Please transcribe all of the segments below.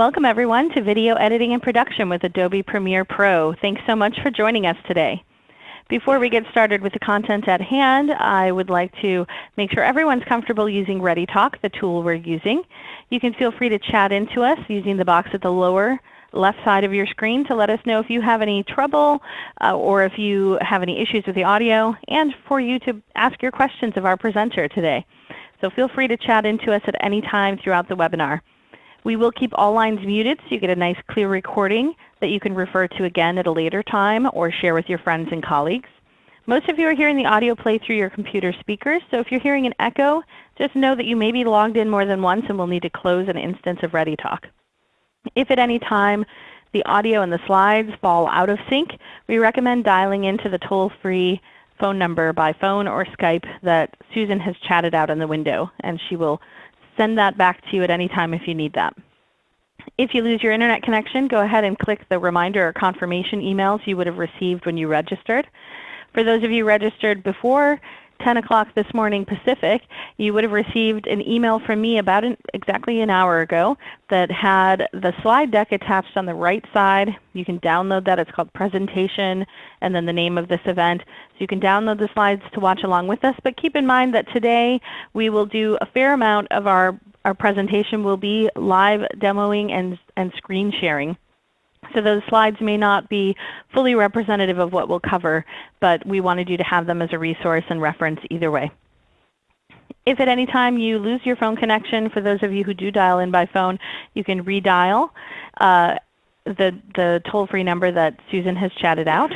Welcome everyone to Video Editing and Production with Adobe Premiere Pro. Thanks so much for joining us today. Before we get started with the content at hand, I would like to make sure everyone's comfortable using ReadyTalk, the tool we're using. You can feel free to chat into us using the box at the lower left side of your screen to let us know if you have any trouble uh, or if you have any issues with the audio, and for you to ask your questions of our presenter today. So feel free to chat into us at any time throughout the webinar. We will keep all lines muted so you get a nice clear recording that you can refer to again at a later time or share with your friends and colleagues. Most of you are hearing the audio play through your computer speakers, so if you're hearing an echo, just know that you may be logged in more than once and will need to close an instance of ReadyTalk. If at any time the audio and the slides fall out of sync, we recommend dialing into the toll-free phone number by phone or Skype that Susan has chatted out in the window, and she will send that back to you at any time if you need that. If you lose your Internet connection, go ahead and click the reminder or confirmation emails you would have received when you registered. For those of you registered before 10 o'clock this morning Pacific, you would have received an email from me about an, exactly an hour ago that had the slide deck attached on the right side. You can download that. It's called Presentation and then the name of this event. So you can download the slides to watch along with us. But keep in mind that today we will do a fair amount of our, our presentation will be live demoing and, and screen sharing. So those slides may not be fully representative of what we'll cover, but we wanted you to have them as a resource and reference either way. If at any time you lose your phone connection, for those of you who do dial in by phone, you can redial uh, the, the toll-free number that Susan has chatted out.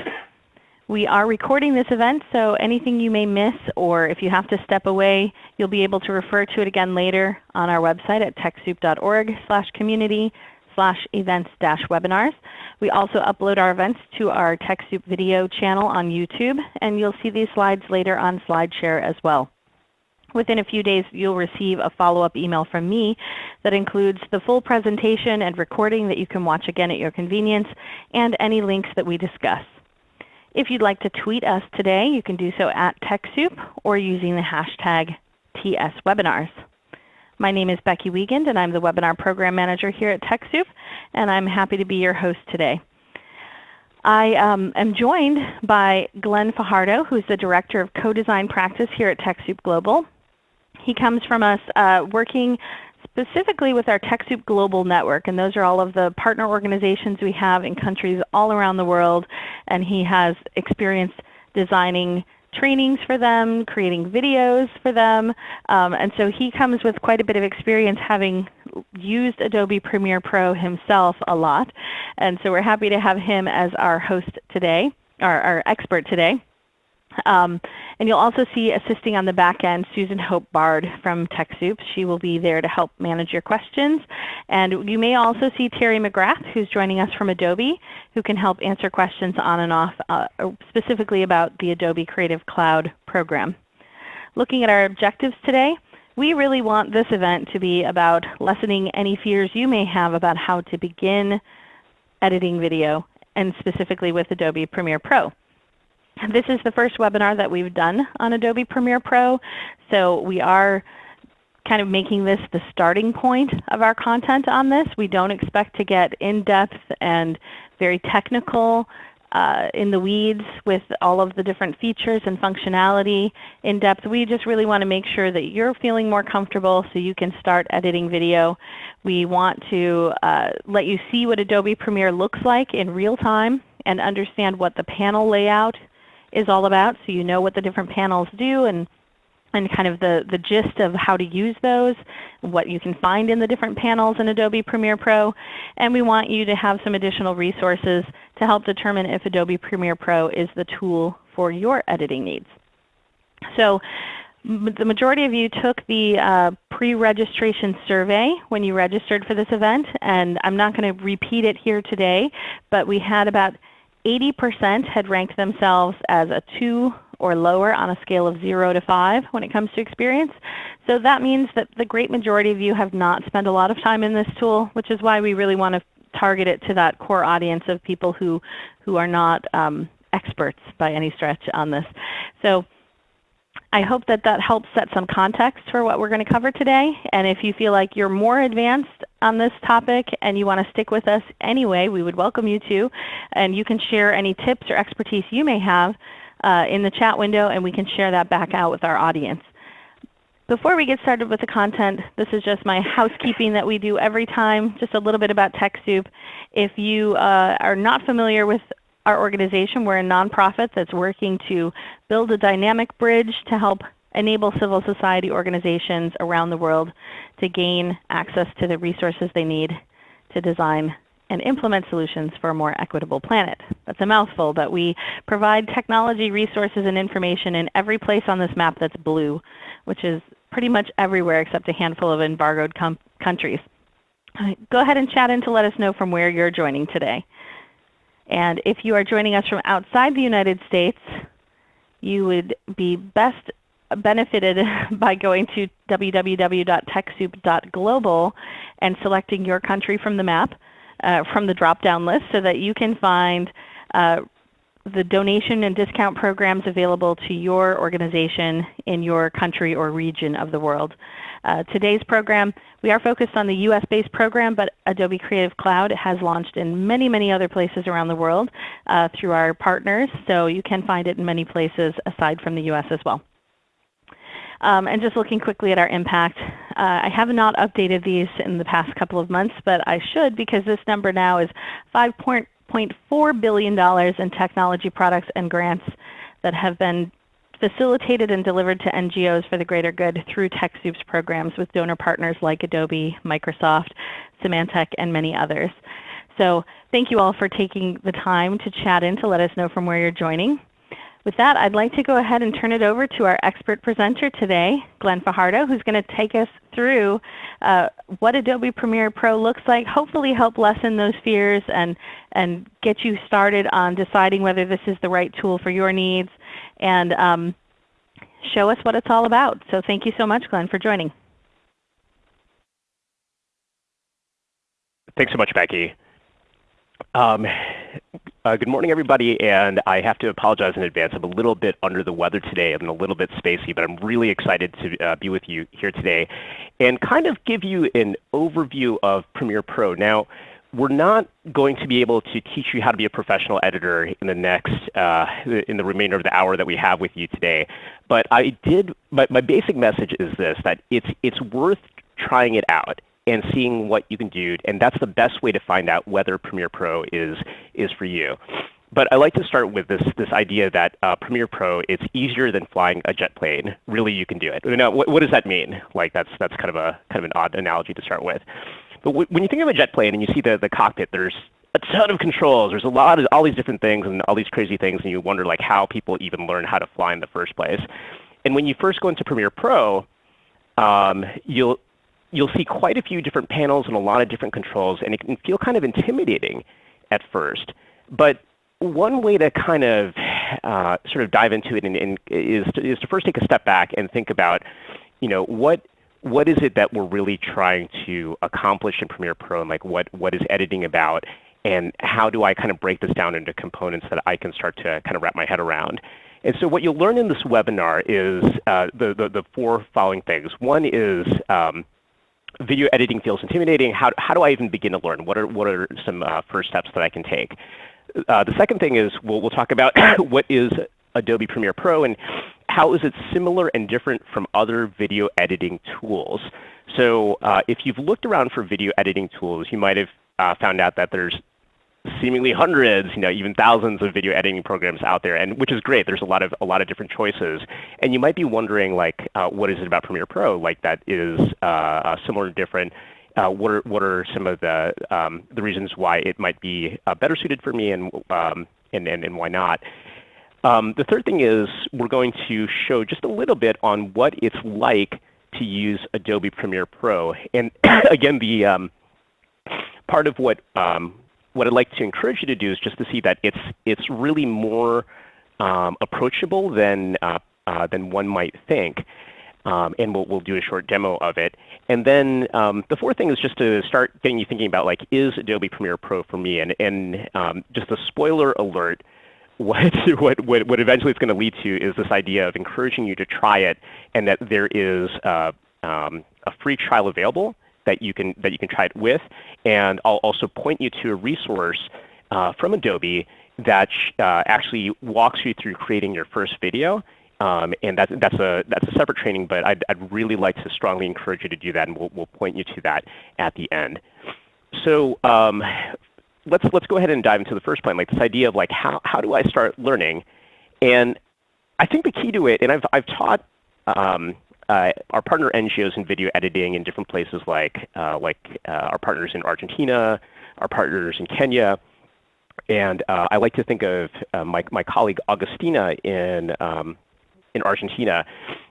We are recording this event, so anything you may miss or if you have to step away, you'll be able to refer to it again later on our website at TechSoup.org slash community slash events dash webinars. We also upload our events to our TechSoup video channel on YouTube, and you'll see these slides later on SlideShare as well. Within a few days you'll receive a follow-up email from me that includes the full presentation and recording that you can watch again at your convenience, and any links that we discuss. If you'd like to tweet us today, you can do so at TechSoup or using the hashtag TSWebinars. My name is Becky Wiegand, and I'm the Webinar Program Manager here at TechSoup, and I'm happy to be your host today. I um, am joined by Glenn Fajardo, who's the Director of Co-Design Practice here at TechSoup Global. He comes from us uh, working specifically with our TechSoup Global Network, and those are all of the partner organizations we have in countries all around the world, and he has experience designing trainings for them, creating videos for them. Um, and so he comes with quite a bit of experience having used Adobe Premiere Pro himself a lot. And so we're happy to have him as our host today, our, our expert today. Um, and you'll also see assisting on the back end Susan Hope Bard from TechSoup. She will be there to help manage your questions. And you may also see Terry McGrath who's joining us from Adobe who can help answer questions on and off uh, specifically about the Adobe Creative Cloud program. Looking at our objectives today, we really want this event to be about lessening any fears you may have about how to begin editing video and specifically with Adobe Premiere Pro. This is the first webinar that we've done on Adobe Premiere Pro, so we are kind of making this the starting point of our content on this. We don't expect to get in-depth and very technical uh, in the weeds with all of the different features and functionality in depth. We just really want to make sure that you're feeling more comfortable so you can start editing video. We want to uh, let you see what Adobe Premiere looks like in real time and understand what the panel layout is all about so you know what the different panels do and and kind of the, the gist of how to use those, what you can find in the different panels in Adobe Premiere Pro. And we want you to have some additional resources to help determine if Adobe Premiere Pro is the tool for your editing needs. So the majority of you took the uh, pre-registration survey when you registered for this event, and I'm not going to repeat it here today, but we had about 80% had ranked themselves as a 2 or lower on a scale of 0 to 5 when it comes to experience. So that means that the great majority of you have not spent a lot of time in this tool, which is why we really want to target it to that core audience of people who, who are not um, experts by any stretch on this. So I hope that that helps set some context for what we're going to cover today. And if you feel like you're more advanced on this topic and you want to stick with us anyway, we would welcome you to. And you can share any tips or expertise you may have uh, in the chat window and we can share that back out with our audience. Before we get started with the content, this is just my housekeeping that we do every time, just a little bit about TechSoup. If you uh, are not familiar with our organization, we're a nonprofit that's working to build a dynamic bridge to help enable civil society organizations around the world to gain access to the resources they need to design and implement solutions for a more equitable planet. That's a mouthful, but we provide technology, resources, and information in every place on this map that's blue, which is pretty much everywhere except a handful of embargoed countries. Go ahead and chat in to let us know from where you're joining today. And if you are joining us from outside the United States, you would be best benefited by going to www.techsoup.global and selecting your country from the map, uh, from the drop-down list so that you can find uh, the donation and discount programs available to your organization in your country or region of the world. Uh, today's program, we are focused on the US-based program, but Adobe Creative Cloud has launched in many, many other places around the world uh, through our partners, so you can find it in many places aside from the US as well. Um, and just looking quickly at our impact, uh, I have not updated these in the past couple of months, but I should because this number now is 5.0 $1.4 billion in technology products and grants that have been facilitated and delivered to NGOs for the greater good through TechSoup's programs with donor partners like Adobe, Microsoft, Symantec, and many others. So thank you all for taking the time to chat in to let us know from where you're joining. With that, I'd like to go ahead and turn it over to our expert presenter today, Glenn Fajardo, who's going to take us through uh, what Adobe Premiere Pro looks like, hopefully help lessen those fears and, and get you started on deciding whether this is the right tool for your needs and um, show us what it's all about. So thank you so much, Glenn, for joining. Thanks so much, Becky. Um, uh, good morning, everybody, and I have to apologize in advance. I'm a little bit under the weather today. I'm a little bit spacey, but I'm really excited to uh, be with you here today and kind of give you an overview of Premiere Pro. Now, we're not going to be able to teach you how to be a professional editor in the next, uh, in the remainder of the hour that we have with you today. But I did, my, my basic message is this, that it's, it's worth trying it out and seeing what you can do. And that's the best way to find out whether Premiere Pro is, is for you. But I like to start with this, this idea that uh, Premiere Pro, it's easier than flying a jet plane. Really, you can do it. Now, what, what does that mean? Like that's, that's kind, of a, kind of an odd analogy to start with. But when you think of a jet plane and you see the, the cockpit, there's a ton of controls. There's a lot of all these different things and all these crazy things, and you wonder like how people even learn how to fly in the first place. And when you first go into Premiere Pro, um, you'll you'll see quite a few different panels and a lot of different controls, and it can feel kind of intimidating at first. But one way to kind of uh, sort of dive into it and, and is, to, is to first take a step back and think about, you know, what what is it that we're really trying to accomplish in Premiere Pro, and like what what is editing about, and how do I kind of break this down into components that I can start to kind of wrap my head around. And so what you'll learn in this webinar is uh, the, four following things. One is um, video editing feels intimidating. How, how do I even begin to learn? What are, what are some uh, first steps that I can take? Uh, the second thing is we'll, we'll talk about what is Adobe Premiere Pro and how is it similar and different from other video editing tools. So uh, if you've looked around for video editing tools, you might have uh, found out that there's seemingly hundreds, you know, even thousands of video editing programs out there, and which is great. There's a lot of a lot of different choices, and you might be wondering like, uh, what is it about Premiere Pro like that is uh, uh, similar and different? Uh, what are what are some of the um, the reasons why it might be uh, better suited for me, and um, and, and and why not? Um, the third thing is we're going to show just a little bit on what it's like to use Adobe Premiere Pro, and again, the um, part of what um, what I'd like to encourage you to do is just to see that it's, it's really more um, approachable than, uh, uh, than one might think. Um, and we'll, we'll do a short demo of it. And then um, the fourth thing is just to start getting you thinking about like, is Adobe Premiere Pro for me? And, and just a spoiler alert, what, what, what, eventually it's going to lead to is this idea of encouraging you to try it and that there is uh, um, a free trial available that you can that you can try it with. And I'll also point you to a resource uh, from Adobe that uh, actually walks you through creating your first video. Um, and that's, that's, a, that's a separate training, but I'd, I'd really like to strongly encourage you to do that, and we'll, we'll point you to that at the end. So um, let's, let's go ahead and dive into the first point, like this idea of like how, how do I start learning? And I think the key to it, and I've, I've taught um, uh, our partner NGOs in video editing in different places like, uh, like uh, our partners in Argentina, our partners in Kenya. And uh, I like to think of uh, my, my colleague Augustina in, um, in Argentina.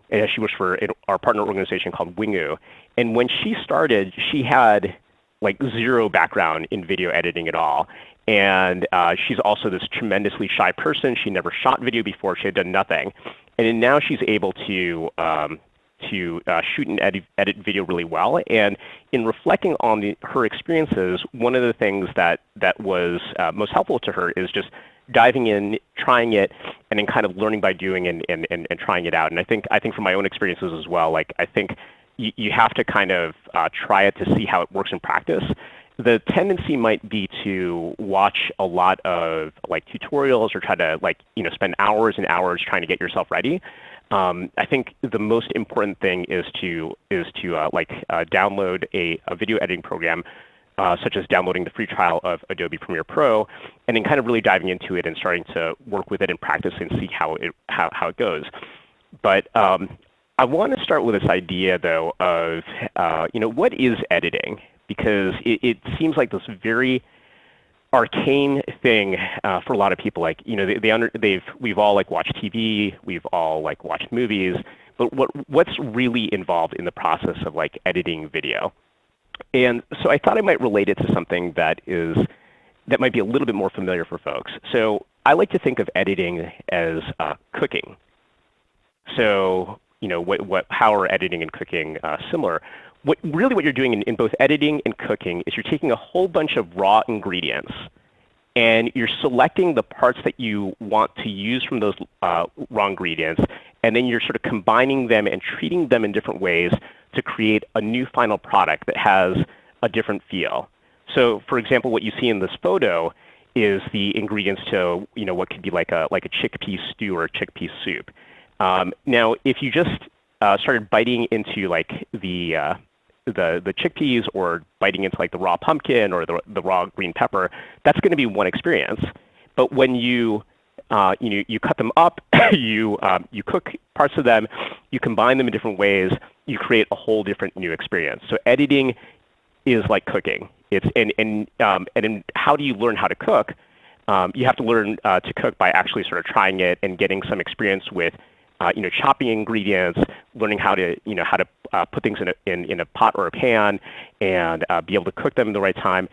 And she works for our partner organization called Wingu. And when she started, she had like zero background in video editing at all. And uh, she's also this tremendously shy person. She never shot video before. She had done nothing. And now she's able to um, to uh, shoot and edit, edit, video really well. And in reflecting on the, her experiences, one of the things that, that was uh, most helpful to her is just diving in, trying it, and then kind of learning by doing and, and, and, and trying it out. And I think, I think from my own experiences as well, like I think you, have to kind of uh, try it to see how it works in practice. The tendency might be to watch a lot of like tutorials or try to like you know spend hours and hours trying to get yourself ready. Um, I think the most important thing is to is to uh, like uh, download a, a, video editing program, uh, such as downloading the free trial of Adobe Premiere Pro, and then kind of really diving into it and starting to work with it in practice and see how it how, how it goes. But um, I want to start with this idea though of uh, you know what is editing because it, it seems like this very arcane thing uh, for a lot of people. Like you know, they, they under, they've we've all like watched TV, we've all like watched movies, but what what's really involved in the process of like editing video? And so I thought I might relate it to something that is that might be a little bit more familiar for folks. So I like to think of editing as uh, cooking. So you know, what, what, how are editing and cooking uh, similar? what, really what you're doing in, in both editing and cooking is you're taking a whole bunch of raw ingredients and you're selecting the parts that you want to use from those uh, raw ingredients, and then you're sort of combining them and treating them in different ways to create a new final product that has a different feel. So for example, what you see in this photo is the ingredients to you know, what could be like a, like a chickpea stew or a chickpea soup. Um, now, if you just uh, started biting into like the, uh, the, the chickpeas or biting into like the raw pumpkin or the, the raw green pepper, that's going to be one experience. But when you, uh, you, know, you cut them up, you, um, you cook parts of them, you combine them in different ways, you create a whole different new experience. So editing is like cooking. It's, and, and, um, and in how do you learn how to cook? Um, you have to learn uh, to cook by actually sort of trying it and getting some experience with uh, you know, chopping ingredients, learning how to, you know, how to uh, put things in a, in, in a pot or a pan and uh, be able to cook them in the right time.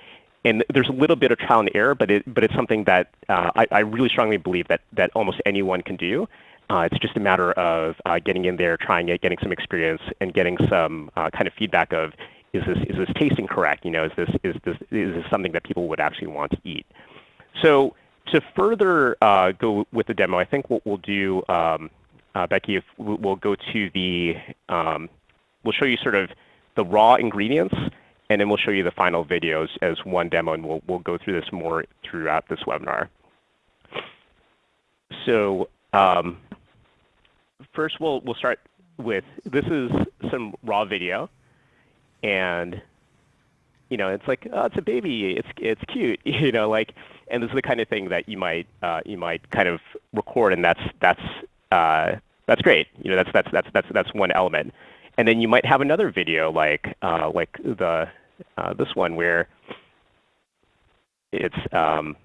And there's a little bit of trial and error, but, it, but it's something that uh, I, I really strongly believe that, that almost anyone can do. Uh, it's just a matter of uh, getting in there, trying it, getting some experience, and getting some kind of feedback of, is this, is this tasting correct? You know, is this, is, this, is this something that people would actually want to eat? So to further uh, go with the demo, I think what we'll do, um, uh, Becky, if we'll go to the, um, we'll show you sort of the raw ingredients, and then we'll show you the final videos as one demo, and we'll, we'll go through this more throughout this webinar. So um, first we'll, we'll start with, this is some raw video. And you know, it's like, oh, it's a baby, it's, it's cute, you know, like, and this is the kind of thing that you might, uh, you might kind of record, and that's, that's uh, that's great. You know, that's, that's, that's, that's, that's one element. And then you might have another video like, uh, like the, uh, this one where it's, um,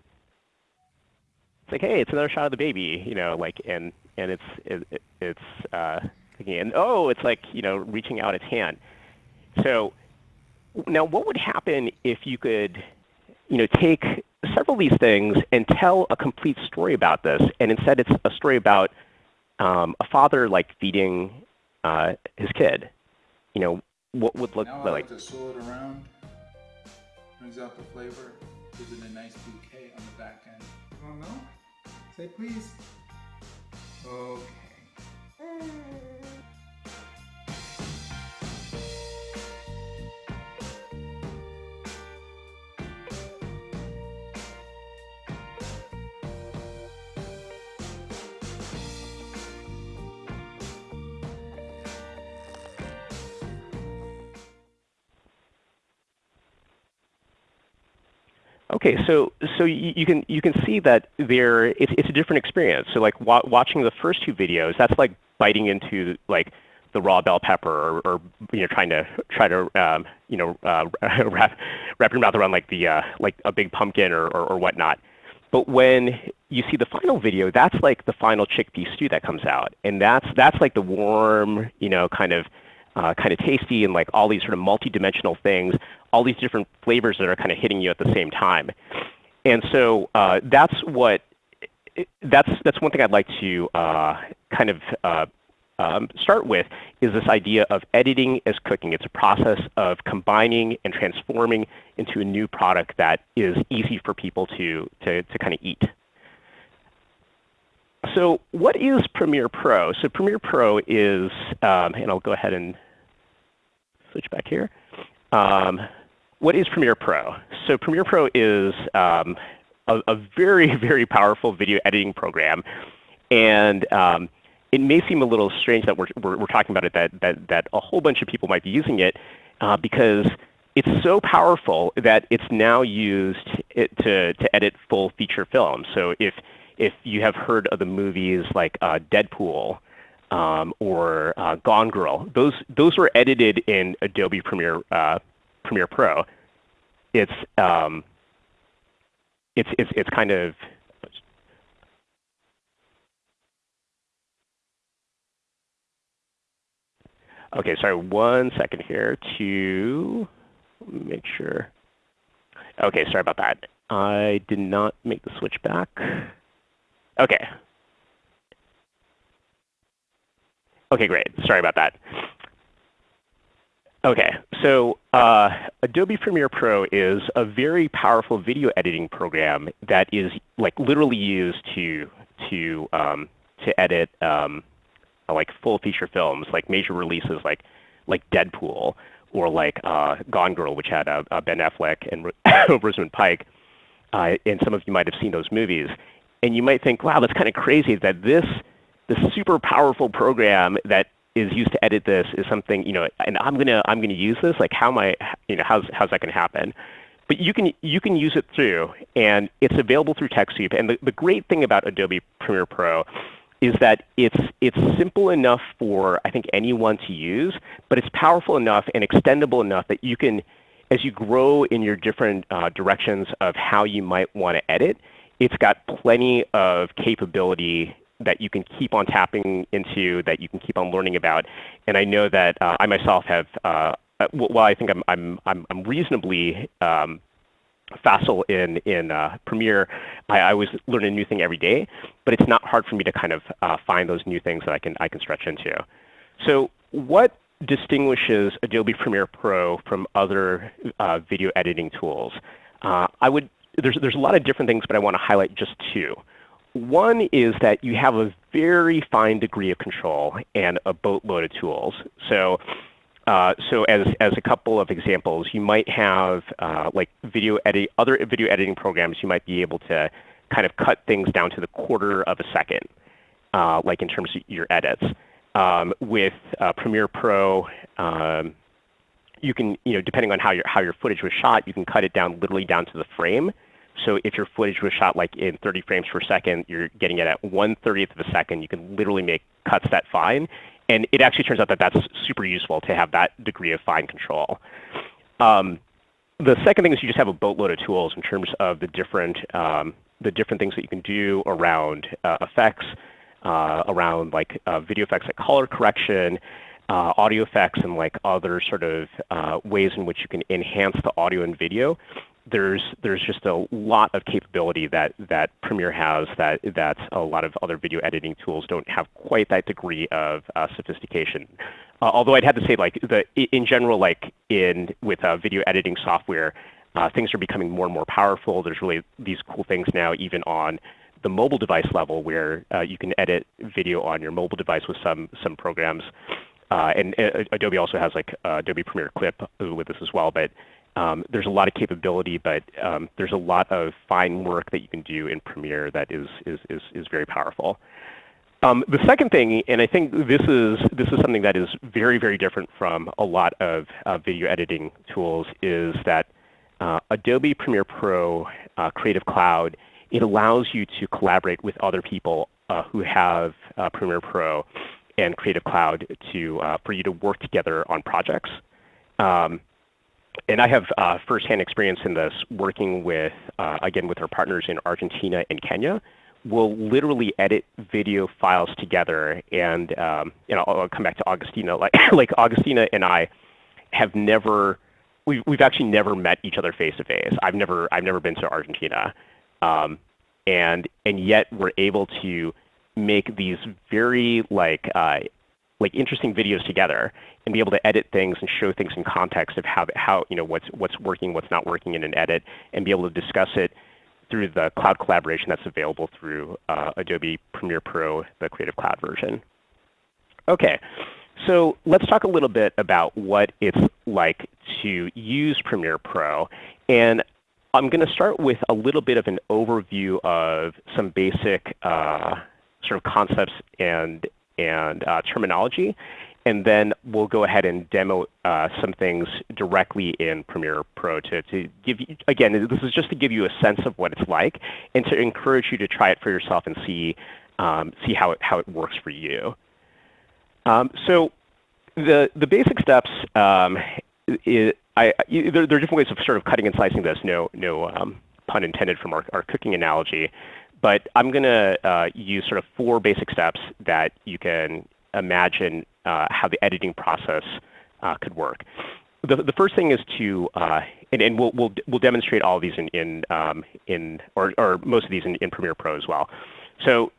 it's like, hey, it's another shot of the baby, you know, like, and, and it's, it, it's, uh, and oh, it's like, you know, reaching out its hand. So now what would happen if you could, you know, take several of these things and tell a complete story about this, and instead it's a story about um, a father like feeding uh, his kid, you know, what would look now like? I like to swirl it around, brings out the flavor, gives it a nice bouquet on the back end. You want milk? Say please. Okay. Okay, so so you, you, can you can see that there it's, it's a different experience. So like wa watching the first two videos, that's like biting into like the raw bell pepper, or, or you know trying to try to um, you know uh, wrap wrap your mouth around like the uh, like a big pumpkin or, or, or whatnot. But when you see the final video, that's like the final chickpea stew that comes out, and that's that's like the warm, you know, kind of uh, kind of tasty and like all these sort of multi-dimensional things, all these different flavors that are kind of hitting you at the same time. And so uh, that's what that's that's one thing I'd like to uh, kind of uh, um, start with is this idea of editing as cooking. It's a process of combining and transforming into a new product that is easy for people to to, to kind of eat. So what is Premiere Pro? So Premiere Pro is, um, and I'll go ahead and switch back here. Um, what is Premiere Pro? So Premiere Pro is um, a, a, very, very powerful video editing program. And um, it may seem a little strange that we're, we're, we're, talking about it, that, that, that a whole bunch of people might be using it uh, because it's so powerful that it's now used to, to edit full feature films. So if, if you have heard of the movies like uh, Deadpool, or uh, Gone Girl. Those those were edited in Adobe Premiere uh, Premiere Pro. It's um, it's it's it's kind of Okay, sorry, one second here to make sure. Okay, sorry about that. I did not make the switch back. Okay, Okay, great. Sorry about that. Okay, so uh, Adobe Premiere Pro is a very powerful video editing program that is like literally used to to um, to edit um, like full feature films, like major releases like like Deadpool or like uh, Gone Girl, which had uh, uh Ben Affleck and Rosamund Pike. Uh, and some of you might have seen those movies. And you might think, wow, that's kind of crazy that this the super powerful program that is used to edit this is something, you know, and I'm gonna I'm gonna use this. Like how am I, you know, how's how's that gonna happen? But you can you can use it through, and it's available through TechSoup. And the, the great thing about Adobe Premiere Pro is that it's it's simple enough for I think anyone to use, but it's powerful enough and extendable enough that you can, as you grow in your different uh, directions of how you might want to edit, it's got plenty of capability that you can keep on tapping into, that you can keep on learning about. And I know that uh, I myself have, uh, uh well, I think I'm, I'm, I'm, I'm reasonably um, facile in, in uh, Premiere. I, I, always learn a new thing every day, but it's not hard for me to kind of uh, find those new things that I can, I can stretch into. So what distinguishes Adobe Premiere Pro from other uh, video editing tools? I would, there's, there's a lot of different things, but I want to highlight just two. One is that you have a very fine degree of control and a boatload of tools. So, uh, so as, as a couple of examples, you might have uh, like video edit, other video editing programs, you might be able to kind of cut things down to the quarter of a second, uh, like in terms of your edits. Um, with uh, Premiere Pro, um, you can, you know, depending on how your, how your footage was shot, you can cut it down literally down to the frame. So if your footage was shot like in 30 frames per second, you're getting it at 1 30th of a second. You can literally make cuts that fine. And it actually turns out that that's super useful to have that degree of fine control. Um, the second thing is you just have a boatload of tools in terms of the different, um, the different things that you can do around uh, effects, uh, around like uh, video effects like color correction, audio effects, and like other sort of uh, ways in which you can enhance the audio and video there's there's just a lot of capability that that Premiere has that that a lot of other video editing tools don't have quite that degree of uh, sophistication. Uh, although I'd have to say, like the in general, like in with uh, video editing software, uh, things are becoming more and more powerful. There's really these cool things now, even on the mobile device level where uh, you can edit video on your mobile device with some, some programs. Uh, and uh, Adobe also has like Adobe Premiere Clip with this as well. But um, there's a lot of capability, but um, there's a lot of fine work that you can do in Premiere that is, is, is, is very powerful. Um, the second thing, and I think this is, this is something that is very, very different from a lot of uh, video editing tools, is that uh, Adobe Premiere Pro uh, Creative Cloud, it allows you to collaborate with other people uh, who have uh, Premiere Pro and Creative Cloud to, uh, for you to work together on projects. Um, and I have uh, firsthand experience in this working with, uh, again, with our partners in Argentina and Kenya. We'll literally edit video files together, and um, you know, I'll come back to Augustina. Like, like Augustina and I have never, we've, we've actually never met each other face to face. I've never, I've never been to Argentina, um, and and yet we're able to make these very like uh, like interesting videos together and be able to edit things and show things in context of how, how you know, what's, what's working, what's not working in an edit, and be able to discuss it through the cloud collaboration that's available through uh, Adobe Premiere Pro, the Creative Cloud version. Okay, so let's talk a little bit about what it's like to use Premiere Pro. And I'm going to start with a little bit of an overview of some basic uh, sort of concepts and and uh, terminology. And then we'll go ahead and demo uh, some things directly in Premiere Pro to, to give you, again, this is just to give you a sense of what it's like and to encourage you to try it for yourself and see, um, see how, it, how it works for you. Um, so the, the basic steps, um, it, I, there, there, are different ways of sort of cutting and slicing this, no, no um, pun intended from our, our cooking analogy. But I'm going to uh, use sort of four basic steps that you can imagine uh, how the editing process uh, could work. The, the first thing is to, uh, and, and we'll, we'll, we'll demonstrate all of these in, in, um, in or, or most of these in, in Premiere Pro as well. So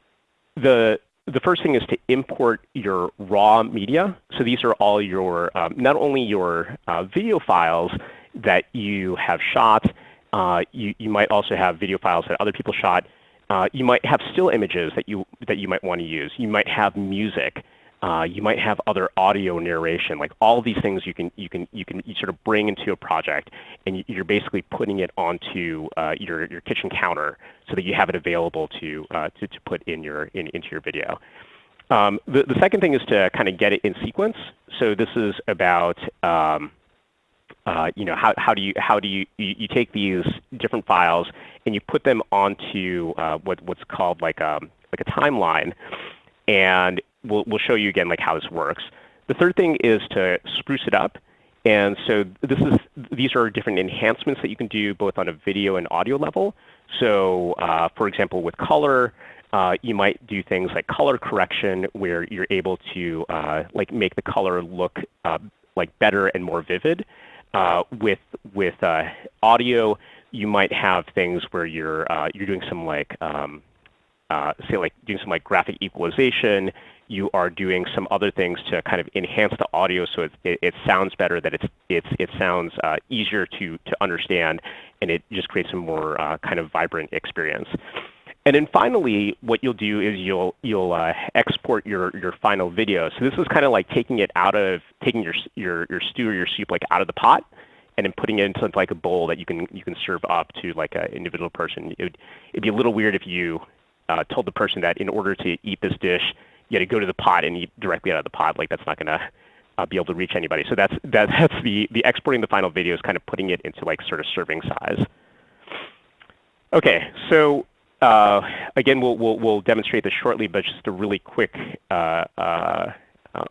the, the first thing is to import your raw media. So these are all your, um, not only your uh, video files that you have shot, uh, you, you might also have video files that other people shot, uh, you might have still images that you, that you might want to use. You might have music. Uh, you might have other audio narration. Like all these things you can, you can, you can sort of bring into a project, and you're basically putting it onto uh, your, your kitchen counter so that you have it available to, uh, to, to put in your, in, into your video. Um, the, the second thing is to kind of get it in sequence. So this is about um, you know, how, how do you how do you, you, you take these different files and you put them onto uh, what what's called um, like a timeline, and we'll we'll show you again like how this works. The third thing is to spruce it up, and so this is these are different enhancements that you can do both on a video and audio level. So uh, for example, with color. Uh, you might do things like color correction, where you're able to uh, like make the color look uh, like better and more vivid. Uh, with with uh, audio, you might have things where you're uh, you're doing some like um, uh, say like doing some like graphic equalization. You are doing some other things to kind of enhance the audio so it, it, it sounds better, that it's, it's, it sounds uh, easier to, to understand, and it just creates a more uh, kind of vibrant experience. And then finally, what you'll do is you'll you'll uh, export your your final video. So this is kind of like taking it out of taking your your your stew or your soup like out of the pot, and then putting it into like a bowl that you can you can serve up to like an individual person. It would it'd be a little weird if you uh, told the person that in order to eat this dish, you had to go to the pot and eat directly out of the pot. Like that's not going to uh, be able to reach anybody. So that's that, that's the the exporting the final video is kind of putting it into like sort of serving size. Okay, so again, we'll, demonstrate this shortly, but just a really quick uh, uh,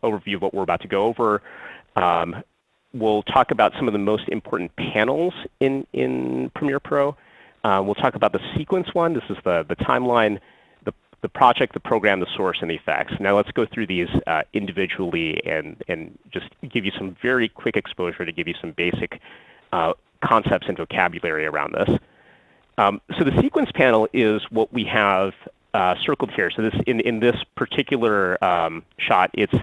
overview of what we're about to go over. Um, we'll talk about some of the most important panels in, Premiere Pro. Uh, we'll talk about the sequence one. This is the, the timeline, the, the project, the program, the source, and the effects. Now let's go through these uh, individually and, and just give you some very quick exposure to give you some basic concepts and vocabulary around this. Um, so the sequence panel is what we have uh, circled here. So this in, in this particular um, shot, it's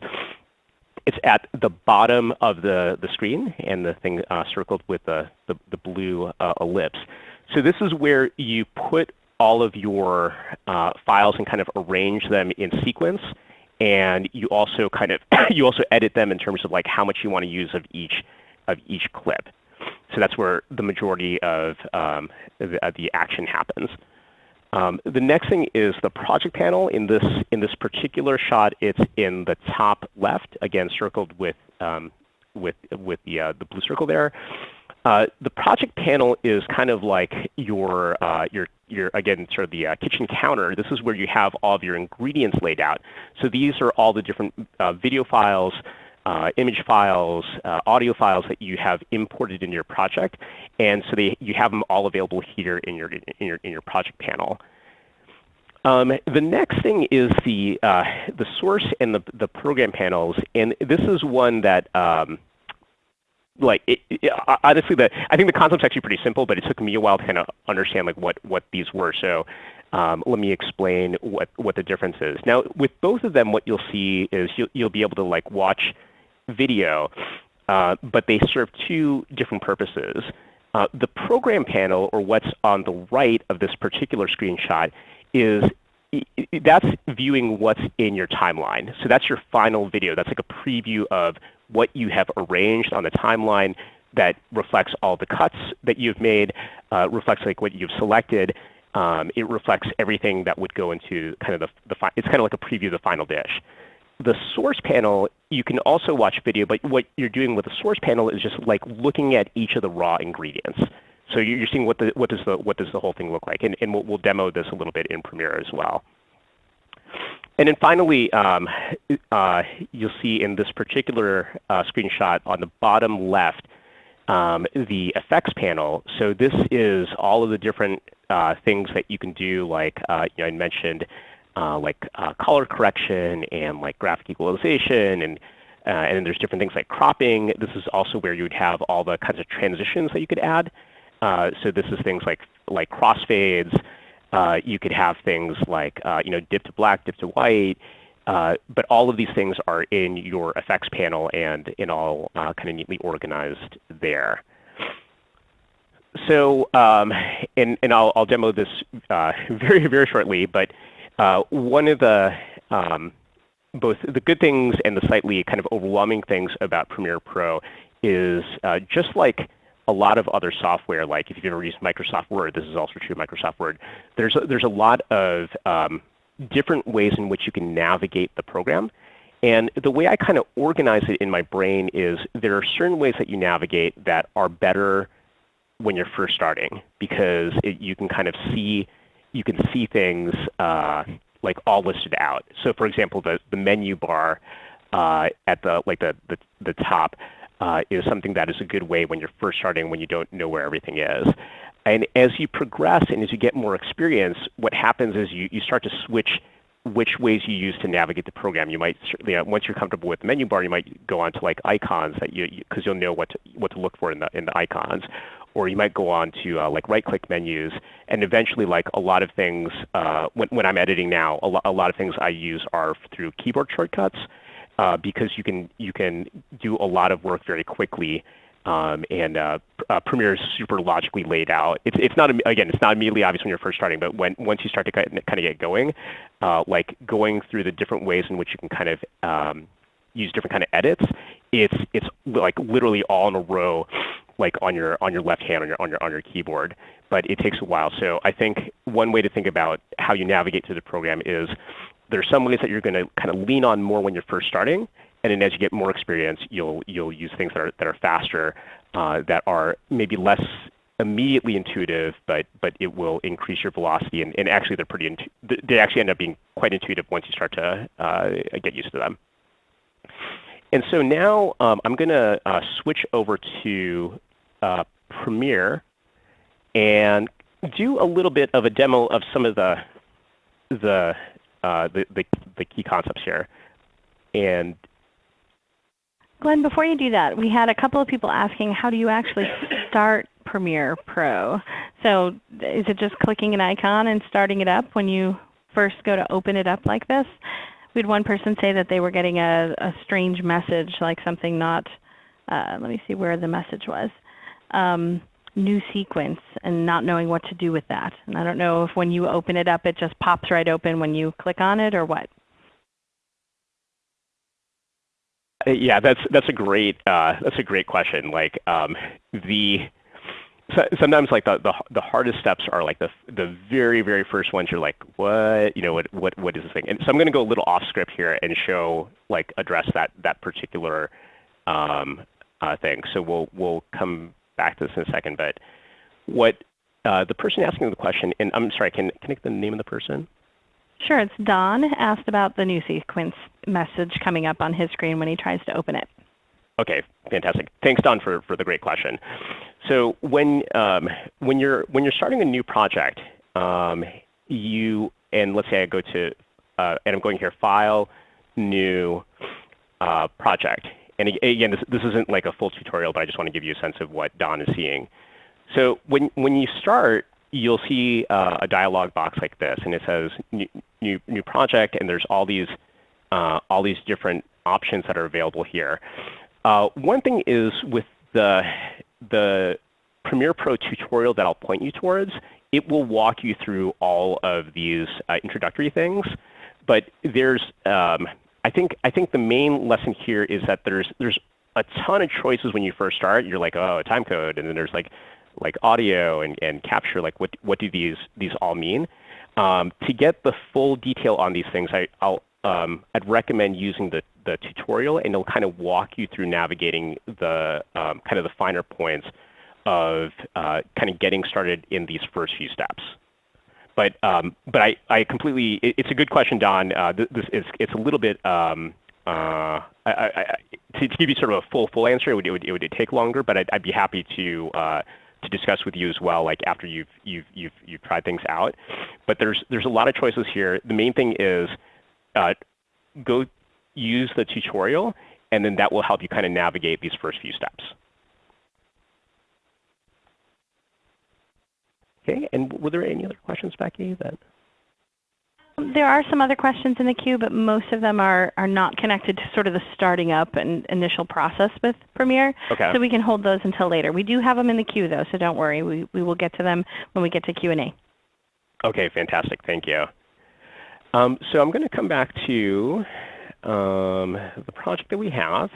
it's at the bottom of the, the screen and the thing uh, circled with the, the, the blue uh, ellipse. So this is where you put all of your uh, files and kind of arrange them in sequence. And you also kind of you also edit them in terms of like how much you want to use of each of each clip. So that's where the majority of um, the, the, action happens. Um, the next thing is the project panel. In this in this particular shot, it's in the top left, again circled with um, with with the uh, the blue circle there. Uh, the project panel is kind of like your, uh, your, your again, sort of the uh, kitchen counter. This is where you have all of your ingredients laid out. So these are all the different uh, video files, uh, image files, audio files that you have imported in your project. And so they, you have them all available here in your, in your, in your project panel. Um, the next thing is the, the source and the, the program panels. And this is one that um, like it, it, honestly, the I think the concept's actually pretty simple, but it took me a while to kind of understand like what what these were. So um, let me explain what what the difference is. Now, with both of them, what you'll see is you'll you'll be able to like watch video, uh, but they serve two different purposes. Uh, the program panel, or what's on the right of this particular screenshot, is that's viewing what's in your timeline. So that's your final video. That's like a preview of what you have arranged on the timeline that reflects all the cuts that you've made, uh, reflects like what you've selected. Um, it reflects everything that would go into kind of the, the it's kind of like a preview of the final dish. The source panel, you can also watch video, but what you're doing with the source panel is just like looking at each of the raw ingredients. So you're seeing what, the, what, does, the, what does the whole thing look like. And, and we'll, we'll demo this a little bit in Premiere as well. And then finally, um, uh, you'll see in this particular uh, screenshot on the bottom left, um, the effects panel. So this is all of the different uh, things that you can do, like uh, you know, I mentioned, uh, like uh, color correction and like graphic equalization, and and then there's different things like cropping. This is also where you would have all the kinds of transitions that you could add. so this is things like like crossfades. Uh, you could have things like uh, you know, dip to black, dip to white, uh, but all of these things are in your effects panel and in all uh, kind of neatly organized there. So, um, and, and I'll, I'll demo this uh, very, very shortly, but uh, one of the um, both the good things and the slightly kind of overwhelming things about Premiere Pro is just like a lot of other software, like if you've ever used Microsoft Word, this is also true of Microsoft Word, there's a, there's a lot of um, different ways in which you can navigate the program. And the way I kind of organize it in my brain is there are certain ways that you navigate that are better when you're first starting because it, you can kind of see you can see things uh, like all listed out. So for example, the, the menu bar uh, at the like the, the, the top uh, is something that is a good way when you're first starting when you don't know where everything is. And as you progress and as you get more experience, what happens is you, you start to switch which ways you use to navigate the program. You might, you know, once you're comfortable with the menu bar, you might go on to like icons that you, because you, will know what to, what to look for in the, in the icons. Or you might go on to uh, like right-click menus, and eventually, like a lot of things, uh, when, when I'm editing now, a, lo a lot of things I use are through keyboard shortcuts uh, because you can you can do a lot of work very quickly. Um, and uh, uh, Premiere is super logically laid out. It's, it's not again, it's not immediately obvious when you're first starting, but when once you start to kind of get going, uh, like going through the different ways in which you can kind of um, use different kind of edits, it's it's like literally all in a row, like on your on your left hand on your on your on your keyboard. But it takes a while. So I think one way to think about how you navigate through the program is there's some ways that you're going to kind of lean on more when you're first starting, and then as you get more experience, you'll you'll use things that are that are faster, uh, that are maybe less immediately intuitive, but but it will increase your velocity, and, and actually they're pretty they actually end up being quite intuitive once you start to uh, get used to them. And so now um, I'm going to uh, switch over to uh, Premiere and do a little bit of a demo of some of the the uh, the, the, the key concepts here. And Glenn, before you do that, we had a couple of people asking how do you actually start Premiere Pro? So is it just clicking an icon and starting it up when you first go to open it up like this? We had one person say that they were getting a, a strange message, like something not, uh, let me see where the message was. Um, new sequence and not knowing what to do with that. And I don't know if when you open it up, it just pops right open when you click on it or what. Uh, yeah, that's that's a great uh, that's a great question. Like um, the so, sometimes like the, the the hardest steps are like the the very very first ones. You're like, what you know what what what is this thing? And so I'm going to go a little off script here and show like address that that particular um, uh, thing. So we'll we'll come back to this in a second. But what uh, the person asking the question, and I'm sorry, can can I get the name of the person? Sure, it's Don asked about the new sequence message coming up on his screen when he tries to open it. Okay, fantastic. Thanks, Don, for, for the great question. So when um, when you're when you're starting a new project, um, you and let's say I go to uh, and I'm going here, File, New, uh, Project. And again, this, this isn't like a full tutorial, but I just want to give you a sense of what Don is seeing. So when when you start, you'll see uh, a dialog box like this, and it says new, new, new project, and there's all these uh, all these different options that are available here. Uh, one thing is with the the Premiere Pro tutorial that I'll point you towards, it will walk you through all of these uh, introductory things. But there's, um, I think, I think the main lesson here is that there's there's a ton of choices when you first start. You're like, oh, time code, and then there's like like audio and, and capture. Like, what what do these these all mean? Um, to get the full detail on these things, I, I'll um, I'd recommend using the the tutorial, and it'll kind of walk you through navigating the um, kind of the finer points of uh, kind of getting started in these first few steps. But um, but I, I completely it, it's a good question, Don. Uh, this is it's a little bit um, uh, I, I, to, to, give you sort of a full full answer, it would it would, it would take longer, but I'd, I'd be happy to uh, to discuss with you as well, like after you've you've you've you've tried things out. But there's there's a lot of choices here. The main thing is uh, go use the tutorial, and then that will help you kind of navigate these first few steps. Okay, and were there any other questions, Becky? That there are some other questions in the queue, but most of them are, are not connected to sort of the starting up and initial process with Premiere. Okay. So we can hold those until later. We do have them in the queue though, so don't worry. We, we will get to them when we get to Q&A. Okay, fantastic. Thank you. Um, so I'm going to come back to um, the project that we have.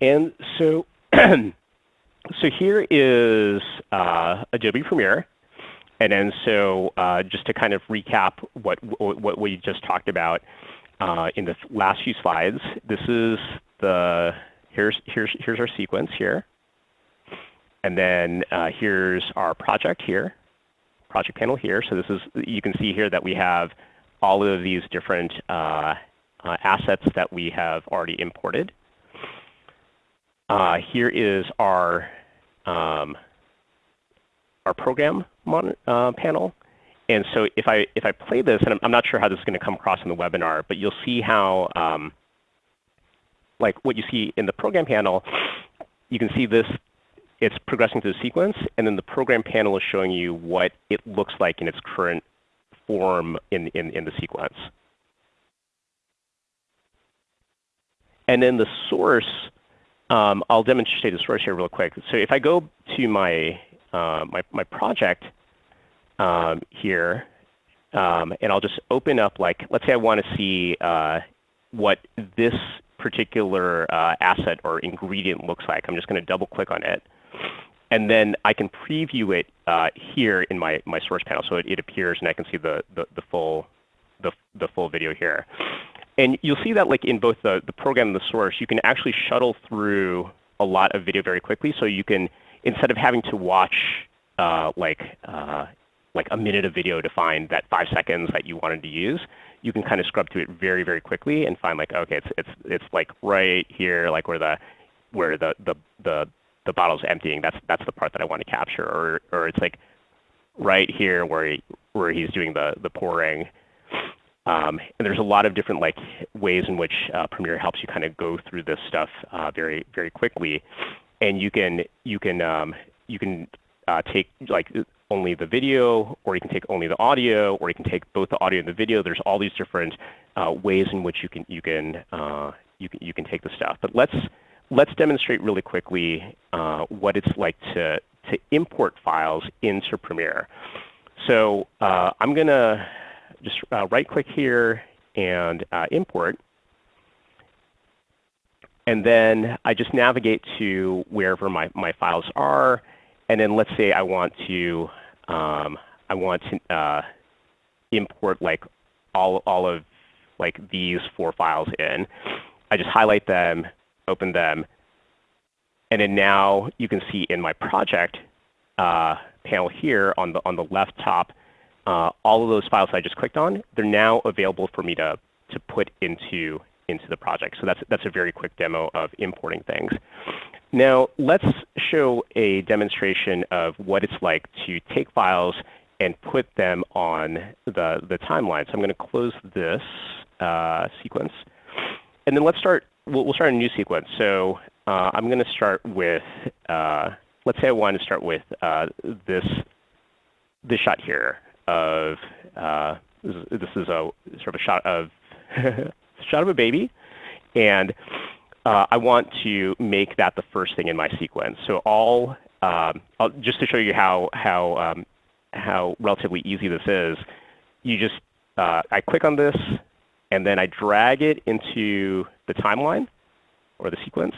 And so, so here is uh, Adobe Premiere. And then so uh, just to kind of recap what, what we just talked about uh, in the last few slides, this is the, here's, here's, here's our sequence here. And then uh, here's our project here, project panel here. So this is, you can see here that we have all of these different uh, assets that we have already imported. Uh, here is our um, our program uh, panel. And so if I if I play this, and I'm, I'm, not sure how this is going to come across in the webinar, but you'll see how um, like what you see in the program panel, you can see this it's progressing through the sequence, and then the program panel is showing you what it looks like in its current form in, in, in the sequence. And then the source, um, I'll demonstrate the source here real quick. So if I go to my, uh, my, my project um, here, um, and I'll just open up like, let's say I want to see uh, what this particular uh, asset or ingredient looks like. I'm just going to double click on it. And then I can preview it uh, here in my, my source panel. So it, it appears and I can see the, the, the, full, the, the full video here. And you'll see that like in both the, the program and the source, you can actually shuttle through a lot of video very quickly. So you can, instead of having to watch uh, like, uh, like a minute of video to find that five seconds that you wanted to use, you can kind of scrub through it very, very quickly and find like, okay, it's, it's, it's like right here, like where the, where the, the, the, the bottle's emptying. That's, that's the part that I want to capture. Or, or it's like right here where, he, where he's doing the, the pouring. Um, and there's a lot of different like ways in which uh, Premiere helps you kind of go through this stuff uh, very very quickly, and you can you can um, you can uh, take like only the video, or you can take only the audio, or you can take both the audio and the video. There's all these different uh, ways in which you can you can uh, you can you can take the stuff. But let's let's demonstrate really quickly uh, what it's like to to import files into Premiere. So I'm going to just uh, right-click here and uh, import. And then I just navigate to wherever my, my files are. And then let's say I want to um, I want to uh, import like all all of like these four files in. I just highlight them, open them, and then now you can see in my project uh, panel here on the on the left top, uh, all of those files I just clicked on, they're now available for me to to put into into the project. So that's that's a very quick demo of importing things. Now let's show a demonstration of what it's like to take files and put them on the, the timeline. So I'm going to close this uh, sequence. And then let's start, we'll, we'll, start a new sequence. So uh, I'm going to start with, uh, let's say I want to start with uh, this, this shot here of, uh, this is, this is a sort of a shot of, shot of a baby. And uh, I want to make that the first thing in my sequence. So all, um, just to show you how, how um, how relatively easy this is, you just uh, I click on this, and then I drag it into the timeline or the sequence,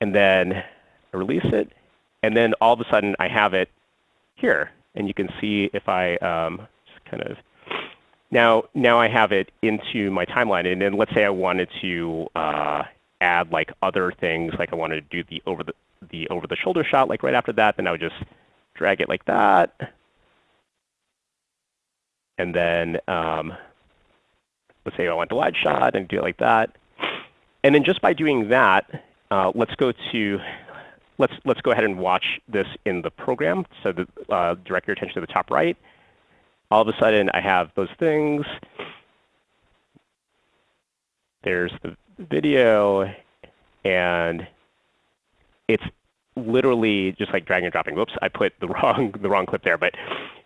and then I release it, and then all of a sudden I have it here. And you can see if I um, kind of now now I have it into my timeline. And then let's say I wanted to uh, add like other things, like I wanted to do the over the the over the shoulder shot, like right after that, then I would just drag it like that. And then um, let's say I want the wide shot and do it like that. And then just by doing that, uh, let's go to let's let's go ahead and watch this in the program. So the, uh, direct your attention to the top right. All of a sudden, I have those things. There's the video, and it's literally just like drag and dropping. Whoops, I put the wrong the wrong clip there. But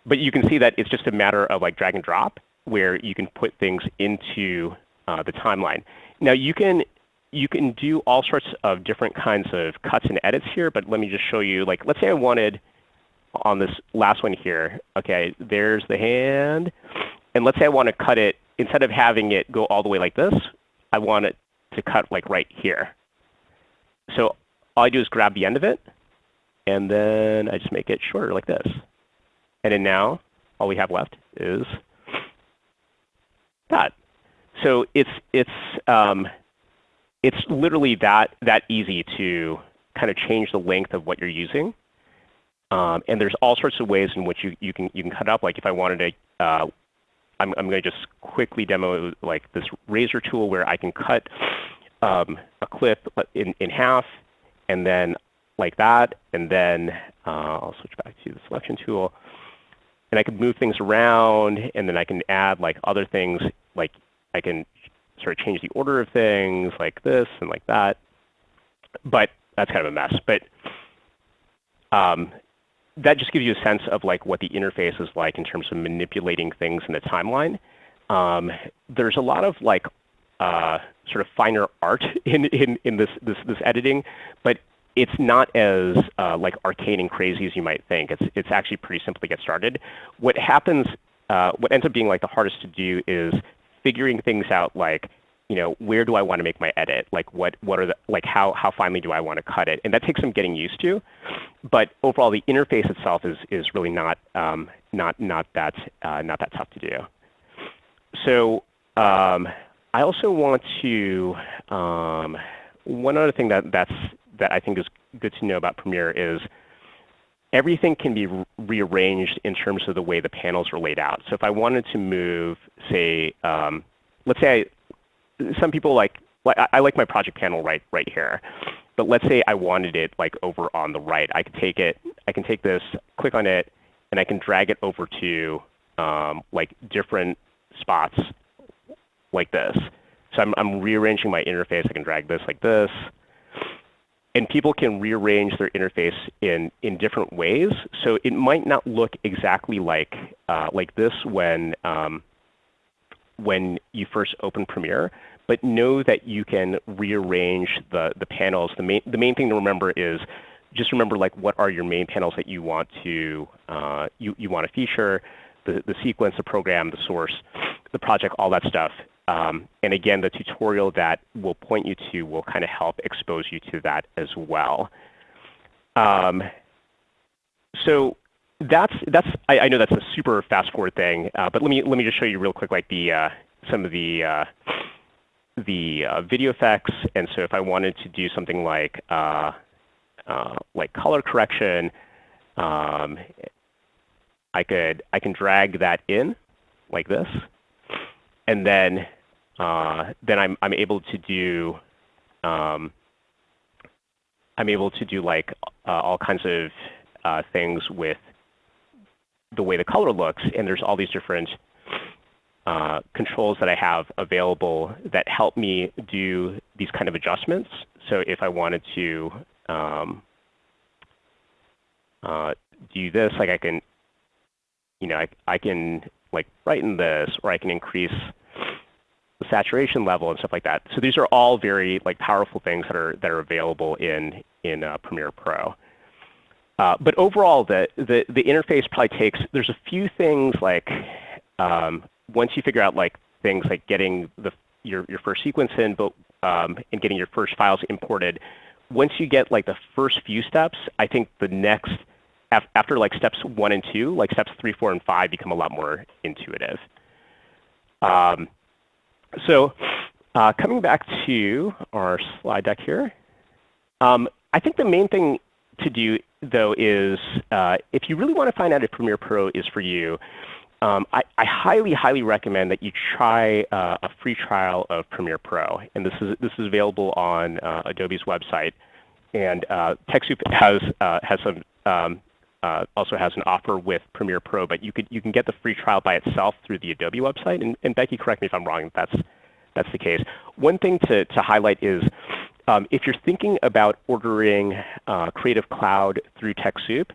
but you can see that it's just a matter of like drag and drop where you can put things into uh, the timeline. Now you can you can do all sorts of different kinds of cuts and edits here, but let me just show you. Like let's say I wanted on this last one here. Okay, there's the hand, and let's say I want to cut it instead of having it go all the way like this. I want it to cut like right here. So all I do is grab the end of it, and then I just make it shorter like this. And then now all we have left is that. So it's it's um, it's literally that that easy to kind of change the length of what you're using. Um, and there's all sorts of ways in which you, you can you can cut up. Like if I wanted to, uh, I'm I'm going to just quickly demo like this razor tool where I can cut um, a clip in in half and then like that, and then uh, I'll switch back to the selection tool. And I can move things around, and then I can add like other things, like I can sort of change the order of things like this and like that. But that's kind of a mess. But um, that just gives you a sense of like what the interface is like in terms of manipulating things in the timeline. Um, there's a lot of like uh, sort of finer art in, in, in this, this, this editing, but it's not as uh, like arcane and crazy as you might think. It's, it's actually pretty simple to get started. What happens, uh, what ends up being like the hardest to do is figuring things out like, you know, where do I want to make my edit? Like what, what are the, like how, how finely do I want to cut it? And that takes some getting used to. But overall, the interface itself is, is really not, um, not, not, that, uh, not that tough to do. So um, I also want to, um, one other thing that, that's, that I think is good to know about Premiere is everything can be re rearranged in terms of the way the panels are laid out. So if I wanted to move, say, um, let's say I, some people like, like I, I like my project panel right, right here. But let's say I wanted it like over on the right. I could take it, I can take this, click on it, and I can drag it over to um, like different spots like this. So I'm, I'm rearranging my interface. I can drag this like this. And people can rearrange their interface in, in different ways. So it might not look exactly like, uh, like this when, um, when you first open Premiere, but know that you can rearrange the, the panels. The main, the main thing to remember is just remember like what are your main panels that you want to uh, you, you want to feature, the, the sequence, the program, the source, the project, all that stuff. Um, and again, the tutorial that we'll point you to will kind of help expose you to that as well. Um, so that's that's I, I, know that's a super fast forward thing, uh, but let me let me just show you real quick like the uh, some of the uh, the uh, video effects. And so if I wanted to do something like uh, uh, like color correction, um, I could I can drag that in like this, and then then I'm I'm able to do um, I'm able to do like all kinds of things with the way the color looks, and there's all these different uh, controls that I have available that help me do these kind of adjustments. So if I wanted to um, uh, do this, like I can, you know, I, I can like brighten this, or I can increase the saturation level and stuff like that. So these are all very like powerful things that are that are available in in uh, Premiere Pro. Uh, but overall, the, the, the interface probably takes, there's a few things like um, once you figure out like things like getting the, your, your first sequence in but, um, and getting your first files imported, once you get like the first few steps, I think the next, after like steps one and two, like steps three, four, and five become a lot more intuitive. Um, so uh, coming back to our slide deck here, um, I think the main thing to do though is uh, if you really want to find out if Premiere Pro is for you, um, I, I, highly, highly recommend that you try uh, a free trial of Premiere Pro. And this is, this is available on uh, Adobe's website. And uh, TechSoup has, uh, has some, um, uh, also has an offer with Premiere Pro, but you, could, you can get the free trial by itself through the Adobe website. And, and Becky, correct me if I'm wrong, that's, that's the case. One thing to, to highlight is um, if you're thinking about ordering uh, Creative Cloud through TechSoup,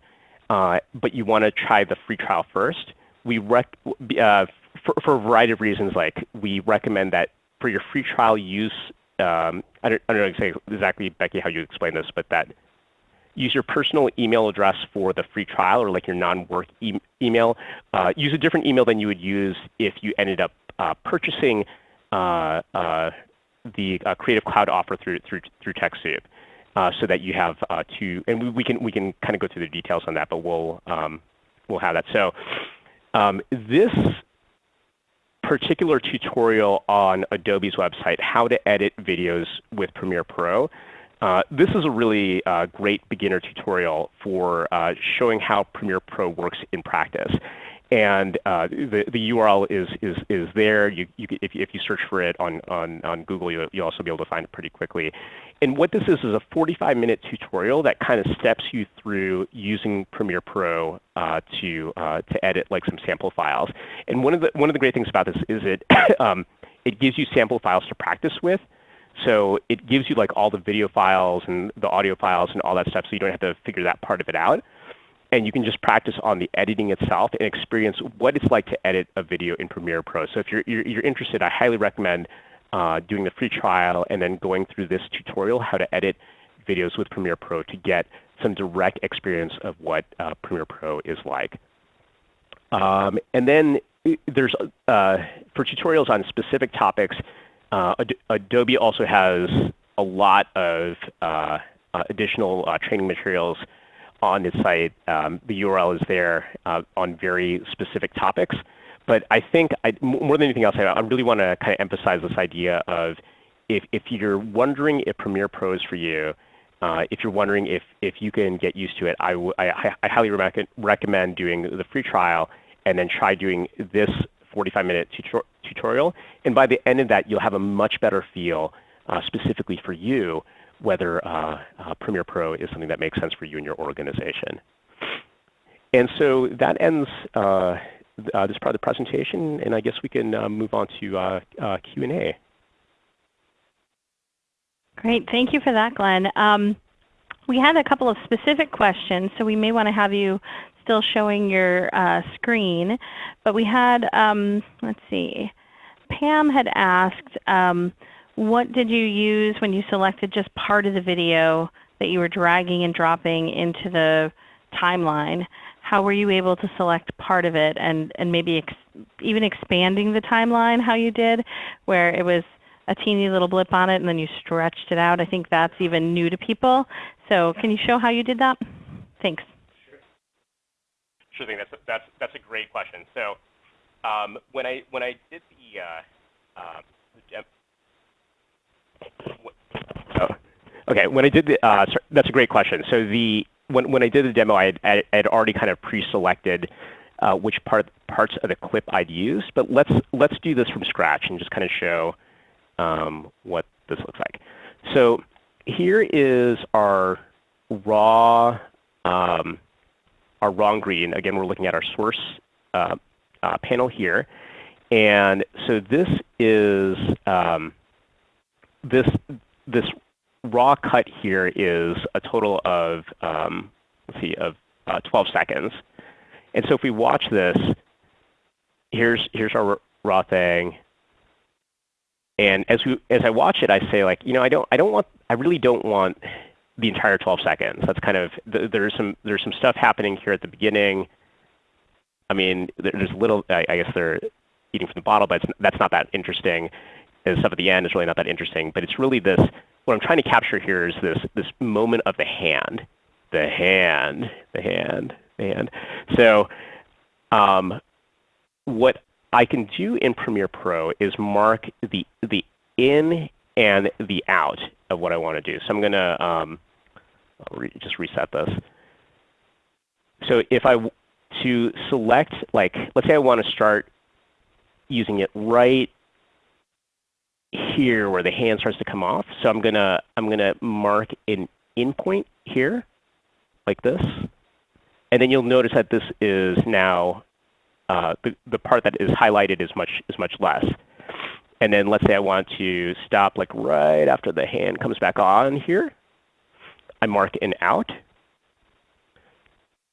uh, but you want to try the free trial first, we rec uh, for, for, a variety of reasons, like we recommend that for your free trial use, um, I, don't, I don't know exactly, Becky, how you explain this, but that use your personal email address for the free trial or like your non-work e email. Uh, use a different email than you would use if you ended up uh, purchasing uh, uh the uh, Creative Cloud offer through through through TechSoup, so that you have two. And we, we, can we can kind of go through the details on that, but we'll um, we'll have that. So um, this particular tutorial on Adobe's website, how to edit videos with Premiere Pro. Uh, this is a really uh, great beginner tutorial for uh, showing how Premiere Pro works in practice. And uh, the, the URL is, is, is there. You, you, if, if you search for it on, on, on Google, you, you'll also be able to find it pretty quickly. And what this is is a 45-minute tutorial that kind of steps you through using Premiere Pro uh, to, uh, to edit like some sample files. And one of the, one of the great things about this is it, um, it gives you sample files to practice with. So it gives you like all the video files and the audio files and all that stuff so you don't have to figure that part of it out and you can just practice on the editing itself and experience what it's like to edit a video in Premiere Pro. So if you're, you're, you're interested, I highly recommend uh, doing the free trial and then going through this tutorial, how to edit videos with Premiere Pro to get some direct experience of what uh, Premiere Pro is like. Um, and then uh, there's, uh, for tutorials on specific topics, Adobe also has a lot of uh, additional training materials on its site. Um, the URL is there uh, on very specific topics. But I think more than anything else, I, really want to kind of emphasize this idea of if, if you're wondering if Premiere Pro is for you, uh, if you're wondering if, if you can get used to it, I, highly recommend doing the free trial and then try doing this 45-minute tutorial. And by the end of that, you'll have a much better feel uh, specifically for you whether uh, uh, Premiere Pro is something that makes sense for you and your organization. And so that ends uh, uh this part of the presentation, and I guess we can uh, move on to uh, Q&A. Great. Thank you for that, Glenn. Um, we had a couple of specific questions, so we may want to have you still showing your screen. But we had, um, let's see, Pam had asked, um, what did you use when you selected just part of the video that you were dragging and dropping into the timeline, how were you able to select part of it and, and maybe ex even expanding the timeline how you did, where it was a teeny little blip on it and then you stretched it out? I think that's even new to people. So can you show how you did that? Thanks. Sure sure thing. That's a, that's that's a great question. So um, when I when I did the, uh, uh, oh, okay when I did the uh, sorry, that's a great question. So the when when I did the demo, I had, I had already kind of pre-selected uh, which part parts of the clip I'd use. But let's let's do this from scratch and just kind of show um, what this looks like. So here is our raw um, our raw ingredient. Again, we're looking at our source uh, uh, panel here. And so this is um, this this raw cut here is a total of um, let's see of uh, 12 seconds. And so if we watch this, here's here's our raw thing. And as we as I watch it, I say like, you know, I don't I don't want I really don't want the entire 12 seconds. That's kind of there's some there's some stuff happening here at the beginning. I mean, there's little. I, I guess they're eating from the bottle, but that's not that interesting. And stuff at the end is really not that interesting. But it's really this. What I'm trying to capture here is this this moment of the hand, the hand, the hand, the hand. So, um, what I can do in Premiere Pro is mark the the in and the out of what I want to do. So I'm going to um, re just reset this. So if I to select, like, let's say I want to start using it right here where the hand starts to come off. So I'm gonna I'm gonna mark an in point here, like this, and then you'll notice that this is now uh, the the part that is highlighted is much is much less. And then let's say I want to stop like right after the hand comes back on here. I mark an out.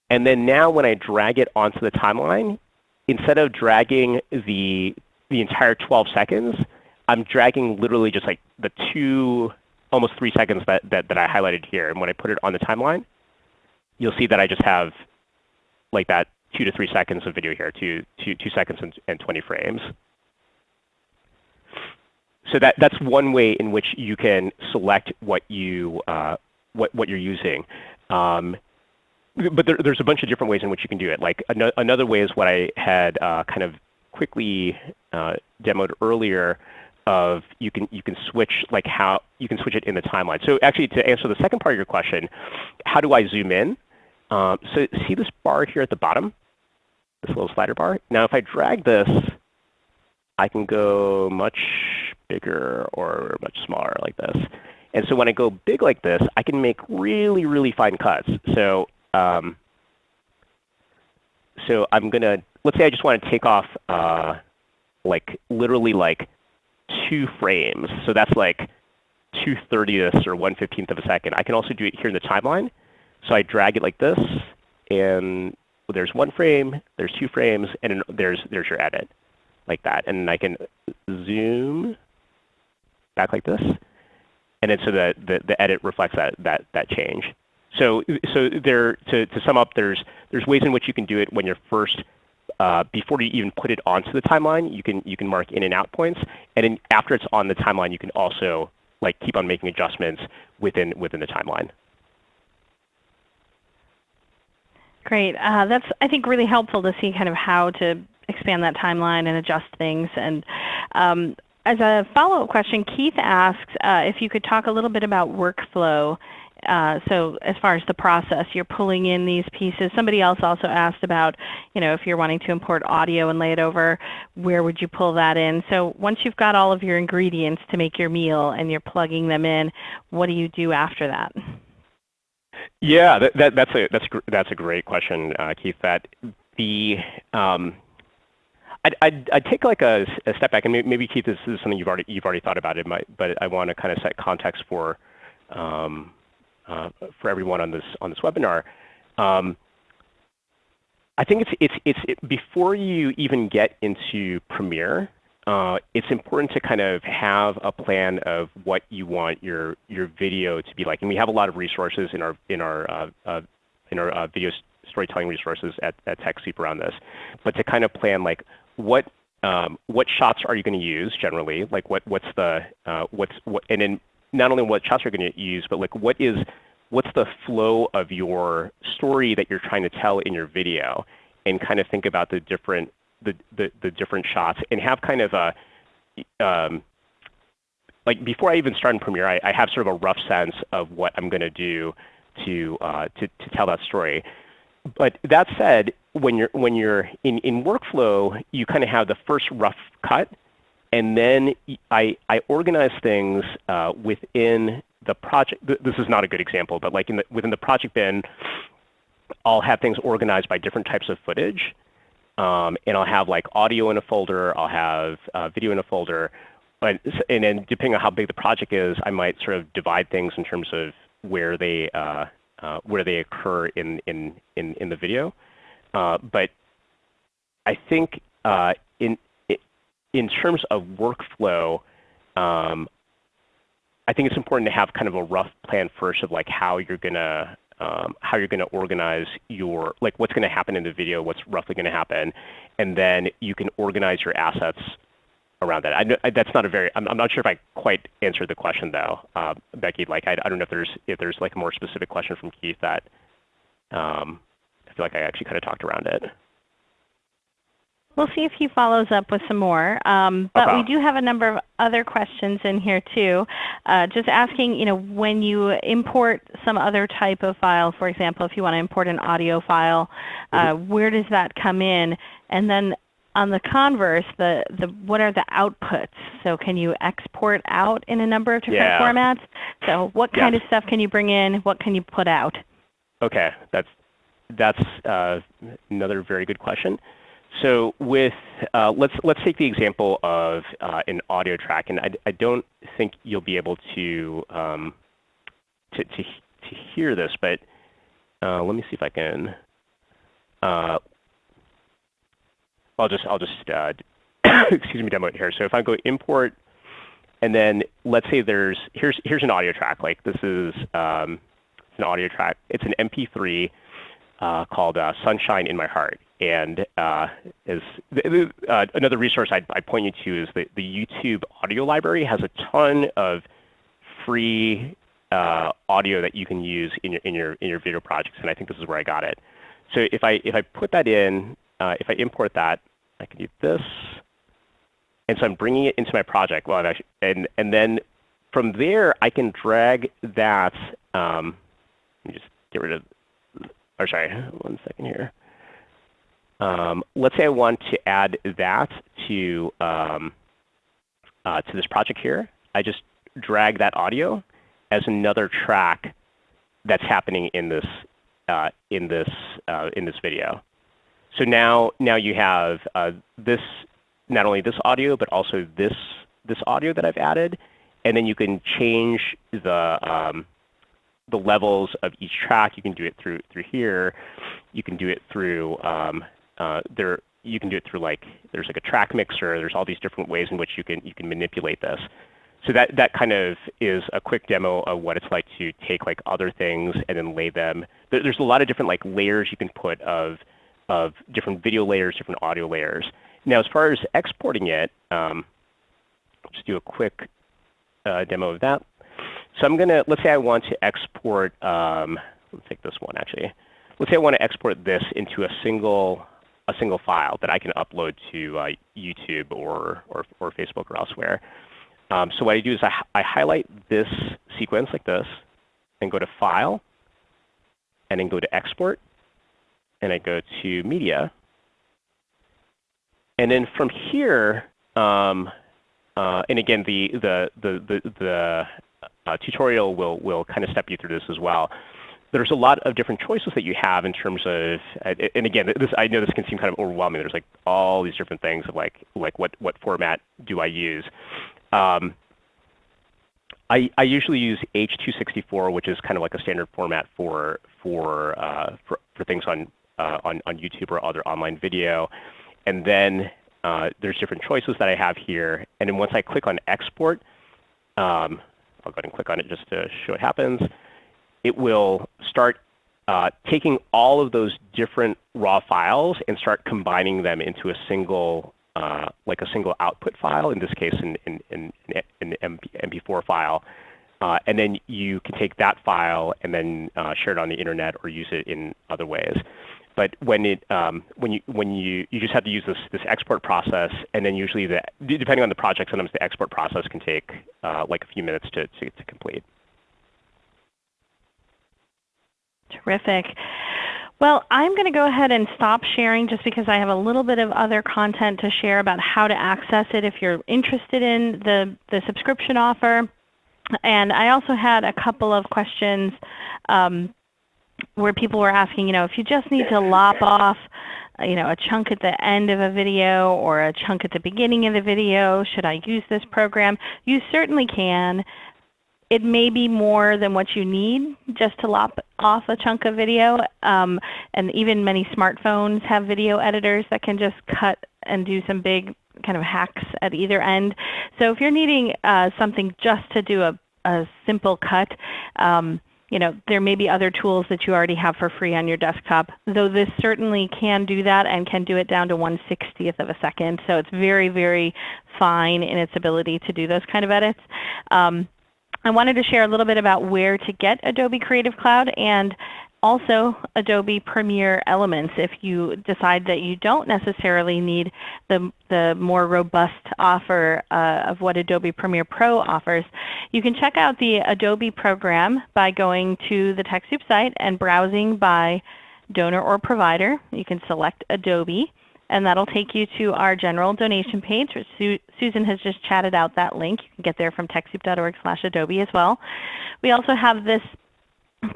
And then now when I drag it onto the timeline, instead of dragging the, the entire 12 seconds, I'm dragging literally just like the two, almost three seconds that, that, that I highlighted here. And when I put it on the timeline, you'll see that I just have like that two to three seconds of video here, two, two, two seconds and, and 20 frames. So that, that's one way in which you can select what, you, uh, what, what you're using. Um, but there, there's a bunch of different ways in which you can do it. Like an another way is what I had uh, kind of quickly uh, demoed earlier of you can you can switch like how you can switch it in the timeline. So actually to answer the second part of your question, how do I zoom in? Um, so see this bar here at the bottom, this little slider bar. Now if I drag this, I can go much bigger or much smaller like this. And so when I go big like this, I can make really, really fine cuts. So um, so I'm to, let's say I just want to take off uh, like literally like two frames. So that's like 2 30ths or 1 15th of a second. I can also do it here in the timeline. So I drag it like this, and there's one frame, there's two frames, and there's, there's your edit like that. And I can zoom back like this. And then so that the, the edit reflects that, that, that change. So, so there, to, to sum up, there's, there's ways in which you can do it when you're first, uh, before you even put it onto the timeline, you can, you can mark in and out points. And then after it's on the timeline, you can also like keep on making adjustments within, within the timeline. Great. Uh, that's, I think, really helpful to see kind of how to expand that timeline and adjust things. And um, as a follow-up question, Keith asks uh, if you could talk a little bit about workflow uh, so as far as the process, you're pulling in these pieces. Somebody else also asked about, you know, if you're wanting to import audio and lay it over, where would you pull that in? So once you've got all of your ingredients to make your meal and you're plugging them in, what do you do after that? Yeah, that, that, that's a that's that's a great question, uh, Keith. That the um, I'd, I'd, I'd, take like a, a, step back, and maybe Keith, this is something you've already you've already thought about it, but I want to kind of set context for um, for everyone on this on this webinar. Um, I think it's it's it's it, before you even get into Premiere, uh, it's important to kind of have a plan of what you want your your video to be like. And we have a lot of resources in our in our uh, uh, in our uh, video storytelling resources at, at TechSoup around this. But to kind of plan like what um, what shots are you going to use generally? Like what what's the uh, what's what and then not only what shots you're going to use, but like what is what's the flow of your story that you're trying to tell in your video, and kind of think about the different the, the, the different shots and have kind of a um, like before I even start in Premiere, I, I, have sort of a rough sense of what I'm going to do to, uh, to to tell that story. But that said, when you're when you're in, in workflow, you kind of have the first rough cut, and then I I organize things uh, within the project. This is not a good example, but like in the, within the project bin, I'll have things organized by different types of footage. Um, and I'll have like audio in a folder, I'll have uh, video in a folder, and, and then depending on how big the project is, I might sort of divide things in terms of where they uh, uh, where they occur in in in, in the video. Uh, but I think uh, in in terms of workflow, um, I think it's important to have kind of a rough plan first of like how you're gonna um, how you're going to organize your, like what's going to happen in the video, what's roughly going to happen, and then you can organize your assets around that. I, I, that's not a very, I'm, I'm, not sure if I quite answered the question though, uh, Becky. Like I, I, don't know if there's if there's like a more specific question from Keith that um, I feel like I actually kind of talked around it. We'll see if he follows up with some more. Um, but okay. we do have a number of other questions in here too. Uh, just asking, you know, when you import some other type of file, for example, if you want to import an audio file, uh, mm -hmm. where does that come in? And then on the converse, the, the what are the outputs? So can you export out in a number of different yeah. formats? So what kind yes. of stuff can you bring in? What can you put out? Okay, that's that's uh, another very good question. So with uh, let's let's take the example of uh, an audio track, and I, I, don't think you'll be able to um, to, to, to hear this, but uh, let me see if I can. Uh, I'll just I'll just uh, excuse me demo it here. So if I go import, and then let's say there's here's here's an audio track. Like this is um, an audio track. It's an MP3 uh, called "Sunshine in My Heart." And uh, is uh, another resource I'd, I'd, point you to is the, the YouTube audio library has a ton of free uh, audio that you can use in your, in, your, in your video projects, and I think this is where I got it. So if I, if I put that in, uh, if I import that, I can do this. And so I'm bringing it into my project. Well, and, and then from there, I can drag that. Um, let me just get rid of, or sorry, one second here. Um, let's say I want to add that to, um, uh, to this project here. I just drag that audio as another track that's happening in this, uh, in this, uh, in this video. So now, now you have uh, this, not only this audio, but also this, this audio that I've added. And then you can change the, um, the levels of each track. You can do it through, through here. You can do it through um, uh, there you can do it through like there's like a track mixer. There's all these different ways in which you can you can manipulate this. So that that kind of is a quick demo of what it's like to take like other things and then lay them. There's a lot of different like layers you can put of of different video layers, different audio layers. Now as far as exporting it, um, just do a quick uh, demo of that. So I'm gonna let's say I want to export. Um, let's take this one actually. Let's say I want to export this into a single a single file that I can upload to uh, YouTube or, or, or, Facebook or elsewhere. Um, so what I do is I, I highlight this sequence like this, and go to File, and then go to Export, and I go to Media. And then from here, um, uh, and again, the, the, the, the, the uh, tutorial will, will kind of step you through this as well there's a lot of different choices that you have in terms of, and again, this, I know this can seem kind of overwhelming. There's like all these different things of like, like what, what format do I use? Um, I, I usually use H264, which is kind of like a standard format for, for, uh, for, for things on, uh, on, on YouTube or other online video. And then uh, there's different choices that I have here. And then once I click on export, um, I'll go ahead and click on it just to show what happens. It will start uh, taking all of those different raw files and start combining them into a single uh, like a single output file, in this case an MP4 file. Uh, and then you can take that file and then uh, share it on the internet or use it in other ways. But when it um, when you when you you just have to use this this export process, and then usually the depending on the project, sometimes the export process can take uh, like a few minutes to, to, to complete. Terrific. Well, I'm going to go ahead and stop sharing just because I have a little bit of other content to share about how to access it if you're interested in the, the subscription offer. And I also had a couple of questions um, where people were asking, you know, if you just need to lop off you know, a chunk at the end of a video or a chunk at the beginning of the video, should I use this program? You certainly can. It may be more than what you need just to lop off a chunk of video. Um, and even many smartphones have video editors that can just cut and do some big kind of hacks at either end. So if you're needing uh, something just to do a, a simple cut, um, you know, there may be other tools that you already have for free on your desktop, though this certainly can do that and can do it down to 1 60th of a second. So it's very, very fine in its ability to do those kind of edits. Um, I wanted to share a little bit about where to get Adobe Creative Cloud and also Adobe Premiere Elements if you decide that you don't necessarily need the, the more robust offer uh, of what Adobe Premiere Pro offers. You can check out the Adobe program by going to the TechSoup site and browsing by donor or provider. You can select Adobe and that'll take you to our general donation page. Su Susan has just chatted out that link. You can get there from TechSoup.org slash Adobe as well. We also have this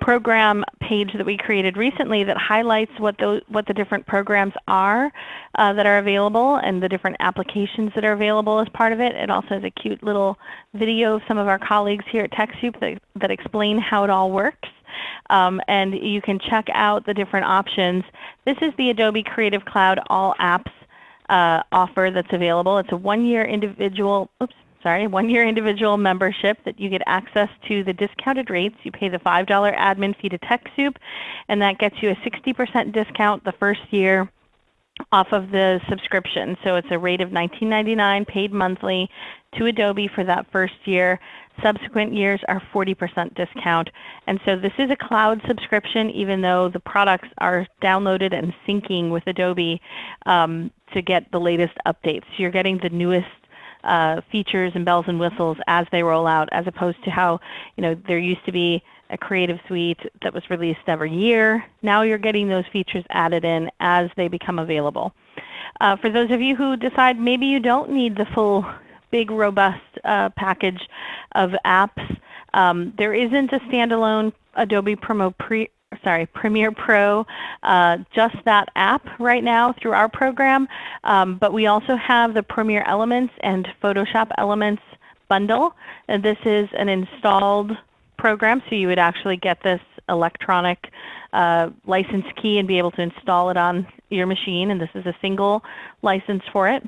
program page that we created recently that highlights what the, what the different programs are uh, that are available and the different applications that are available as part of it. It also has a cute little video of some of our colleagues here at TechSoup that, that explain how it all works. Um, and you can check out the different options. This is the Adobe Creative Cloud All Apps uh, offer that's available. It's a one-year individual, oops, sorry, one-year individual membership that you get access to the discounted rates. You pay the $5 admin fee to TechSoup, and that gets you a 60% discount the first year off of the subscription. So it's a rate of $19.99 paid monthly to Adobe for that first year. Subsequent years are 40% discount. And so this is a cloud subscription even though the products are downloaded and syncing with Adobe um, to get the latest updates. So you're getting the newest uh, features and bells and whistles as they roll out, as opposed to how you know there used to be a Creative Suite that was released every year. Now you're getting those features added in as they become available. Uh, for those of you who decide maybe you don't need the full big robust uh, package of apps, um, there isn't a standalone Adobe Promo pre sorry, Premiere Pro, uh, just that app right now through our program. Um, but we also have the Premiere Elements and Photoshop Elements bundle. And this is an installed program, so you would actually get this electronic uh, license key and be able to install it on your machine. And this is a single license for it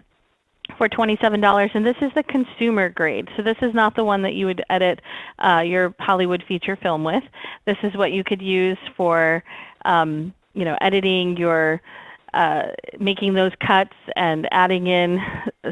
for $27 and this is the consumer grade. So this is not the one that you would edit uh, your Hollywood feature film with. This is what you could use for um, you know, editing your uh, making those cuts and adding in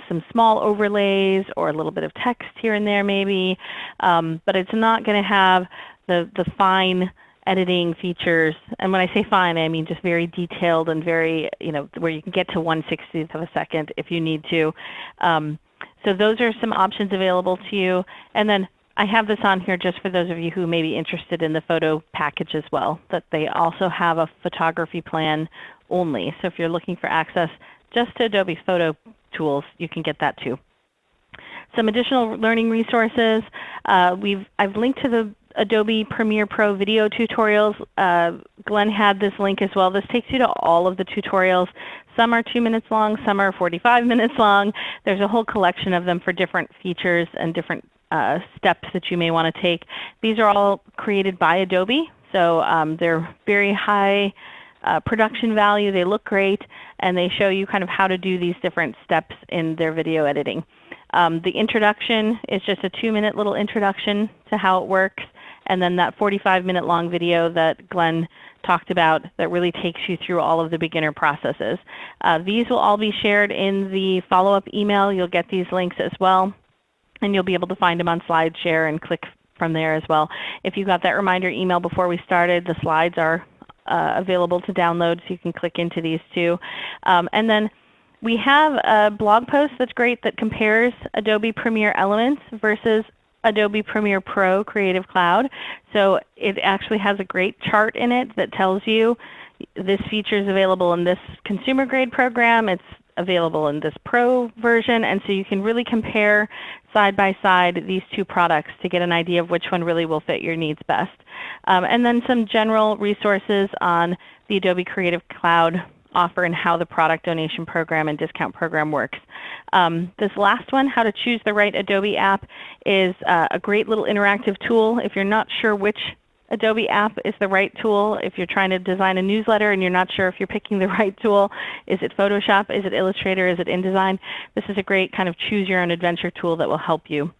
some small overlays or a little bit of text here and there maybe. Um, but it's not going to have the, the fine editing features. And when I say fine, I mean just very detailed and very, you know, where you can get to 1 60th of a second if you need to. Um, so those are some options available to you. And then I have this on here just for those of you who may be interested in the photo package as well, that they also have a photography plan only. So if you're looking for access just to Adobe Photo Tools, you can get that too. Some additional learning resources. Uh, we've, I've linked to the Adobe Premiere Pro video tutorials. Uh, Glenn had this link as well. This takes you to all of the tutorials. Some are 2 minutes long, some are 45 minutes long. There's a whole collection of them for different features and different uh, steps that you may want to take. These are all created by Adobe, so um, they're very high uh, production value. They look great, and they show you kind of how to do these different steps in their video editing. Um, the introduction is just a two-minute little introduction to how it works, and then that 45-minute long video that Glenn talked about that really takes you through all of the beginner processes. Uh, these will all be shared in the follow-up email. You'll get these links as well, and you'll be able to find them on SlideShare and click from there as well. If you got that reminder email before we started, the slides are uh, available to download, so you can click into these too. Um, and then we have a blog post that's great that compares Adobe Premiere Elements versus Adobe Premiere Pro Creative Cloud. So it actually has a great chart in it that tells you this feature is available in this consumer grade program. It's available in this Pro version. And so you can really compare side by side these two products to get an idea of which one really will fit your needs best. Um, and then some general resources on the Adobe Creative Cloud offer and how the product donation program and discount program works. Um, this last one, how to choose the right Adobe app, is uh, a great little interactive tool. If you're not sure which Adobe app is the right tool, if you're trying to design a newsletter and you're not sure if you're picking the right tool, is it Photoshop, is it Illustrator, is it InDesign, this is a great kind of choose your own adventure tool that will help you.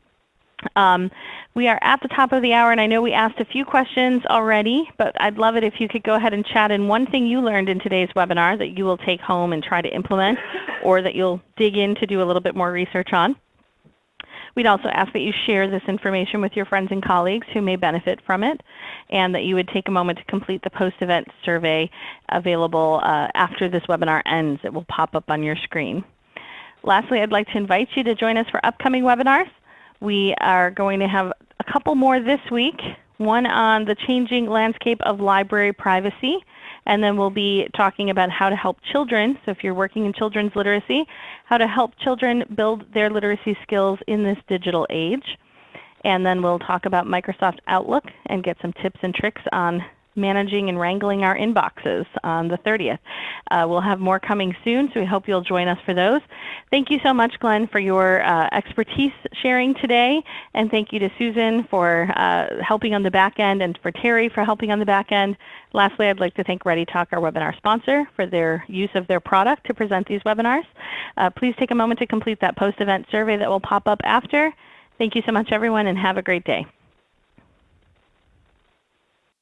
Um, we are at the top of the hour, and I know we asked a few questions already, but I'd love it if you could go ahead and chat in one thing you learned in today's webinar that you will take home and try to implement, or that you'll dig in to do a little bit more research on. We'd also ask that you share this information with your friends and colleagues who may benefit from it, and that you would take a moment to complete the post-event survey available uh, after this webinar ends. It will pop up on your screen. Lastly, I'd like to invite you to join us for upcoming webinars. We are going to have a couple more this week, one on the changing landscape of library privacy, and then we'll be talking about how to help children, so if you're working in children's literacy, how to help children build their literacy skills in this digital age. And then we'll talk about Microsoft Outlook and get some tips and tricks on managing and wrangling our inboxes on the 30th. Uh, we'll have more coming soon, so we hope you'll join us for those. Thank you so much, Glenn, for your uh, expertise sharing today, and thank you to Susan for uh, helping on the back end and for Terry for helping on the back end. Lastly, I'd like to thank ReadyTalk, our webinar sponsor, for their use of their product to present these webinars. Uh, please take a moment to complete that post-event survey that will pop up after. Thank you so much, everyone, and have a great day.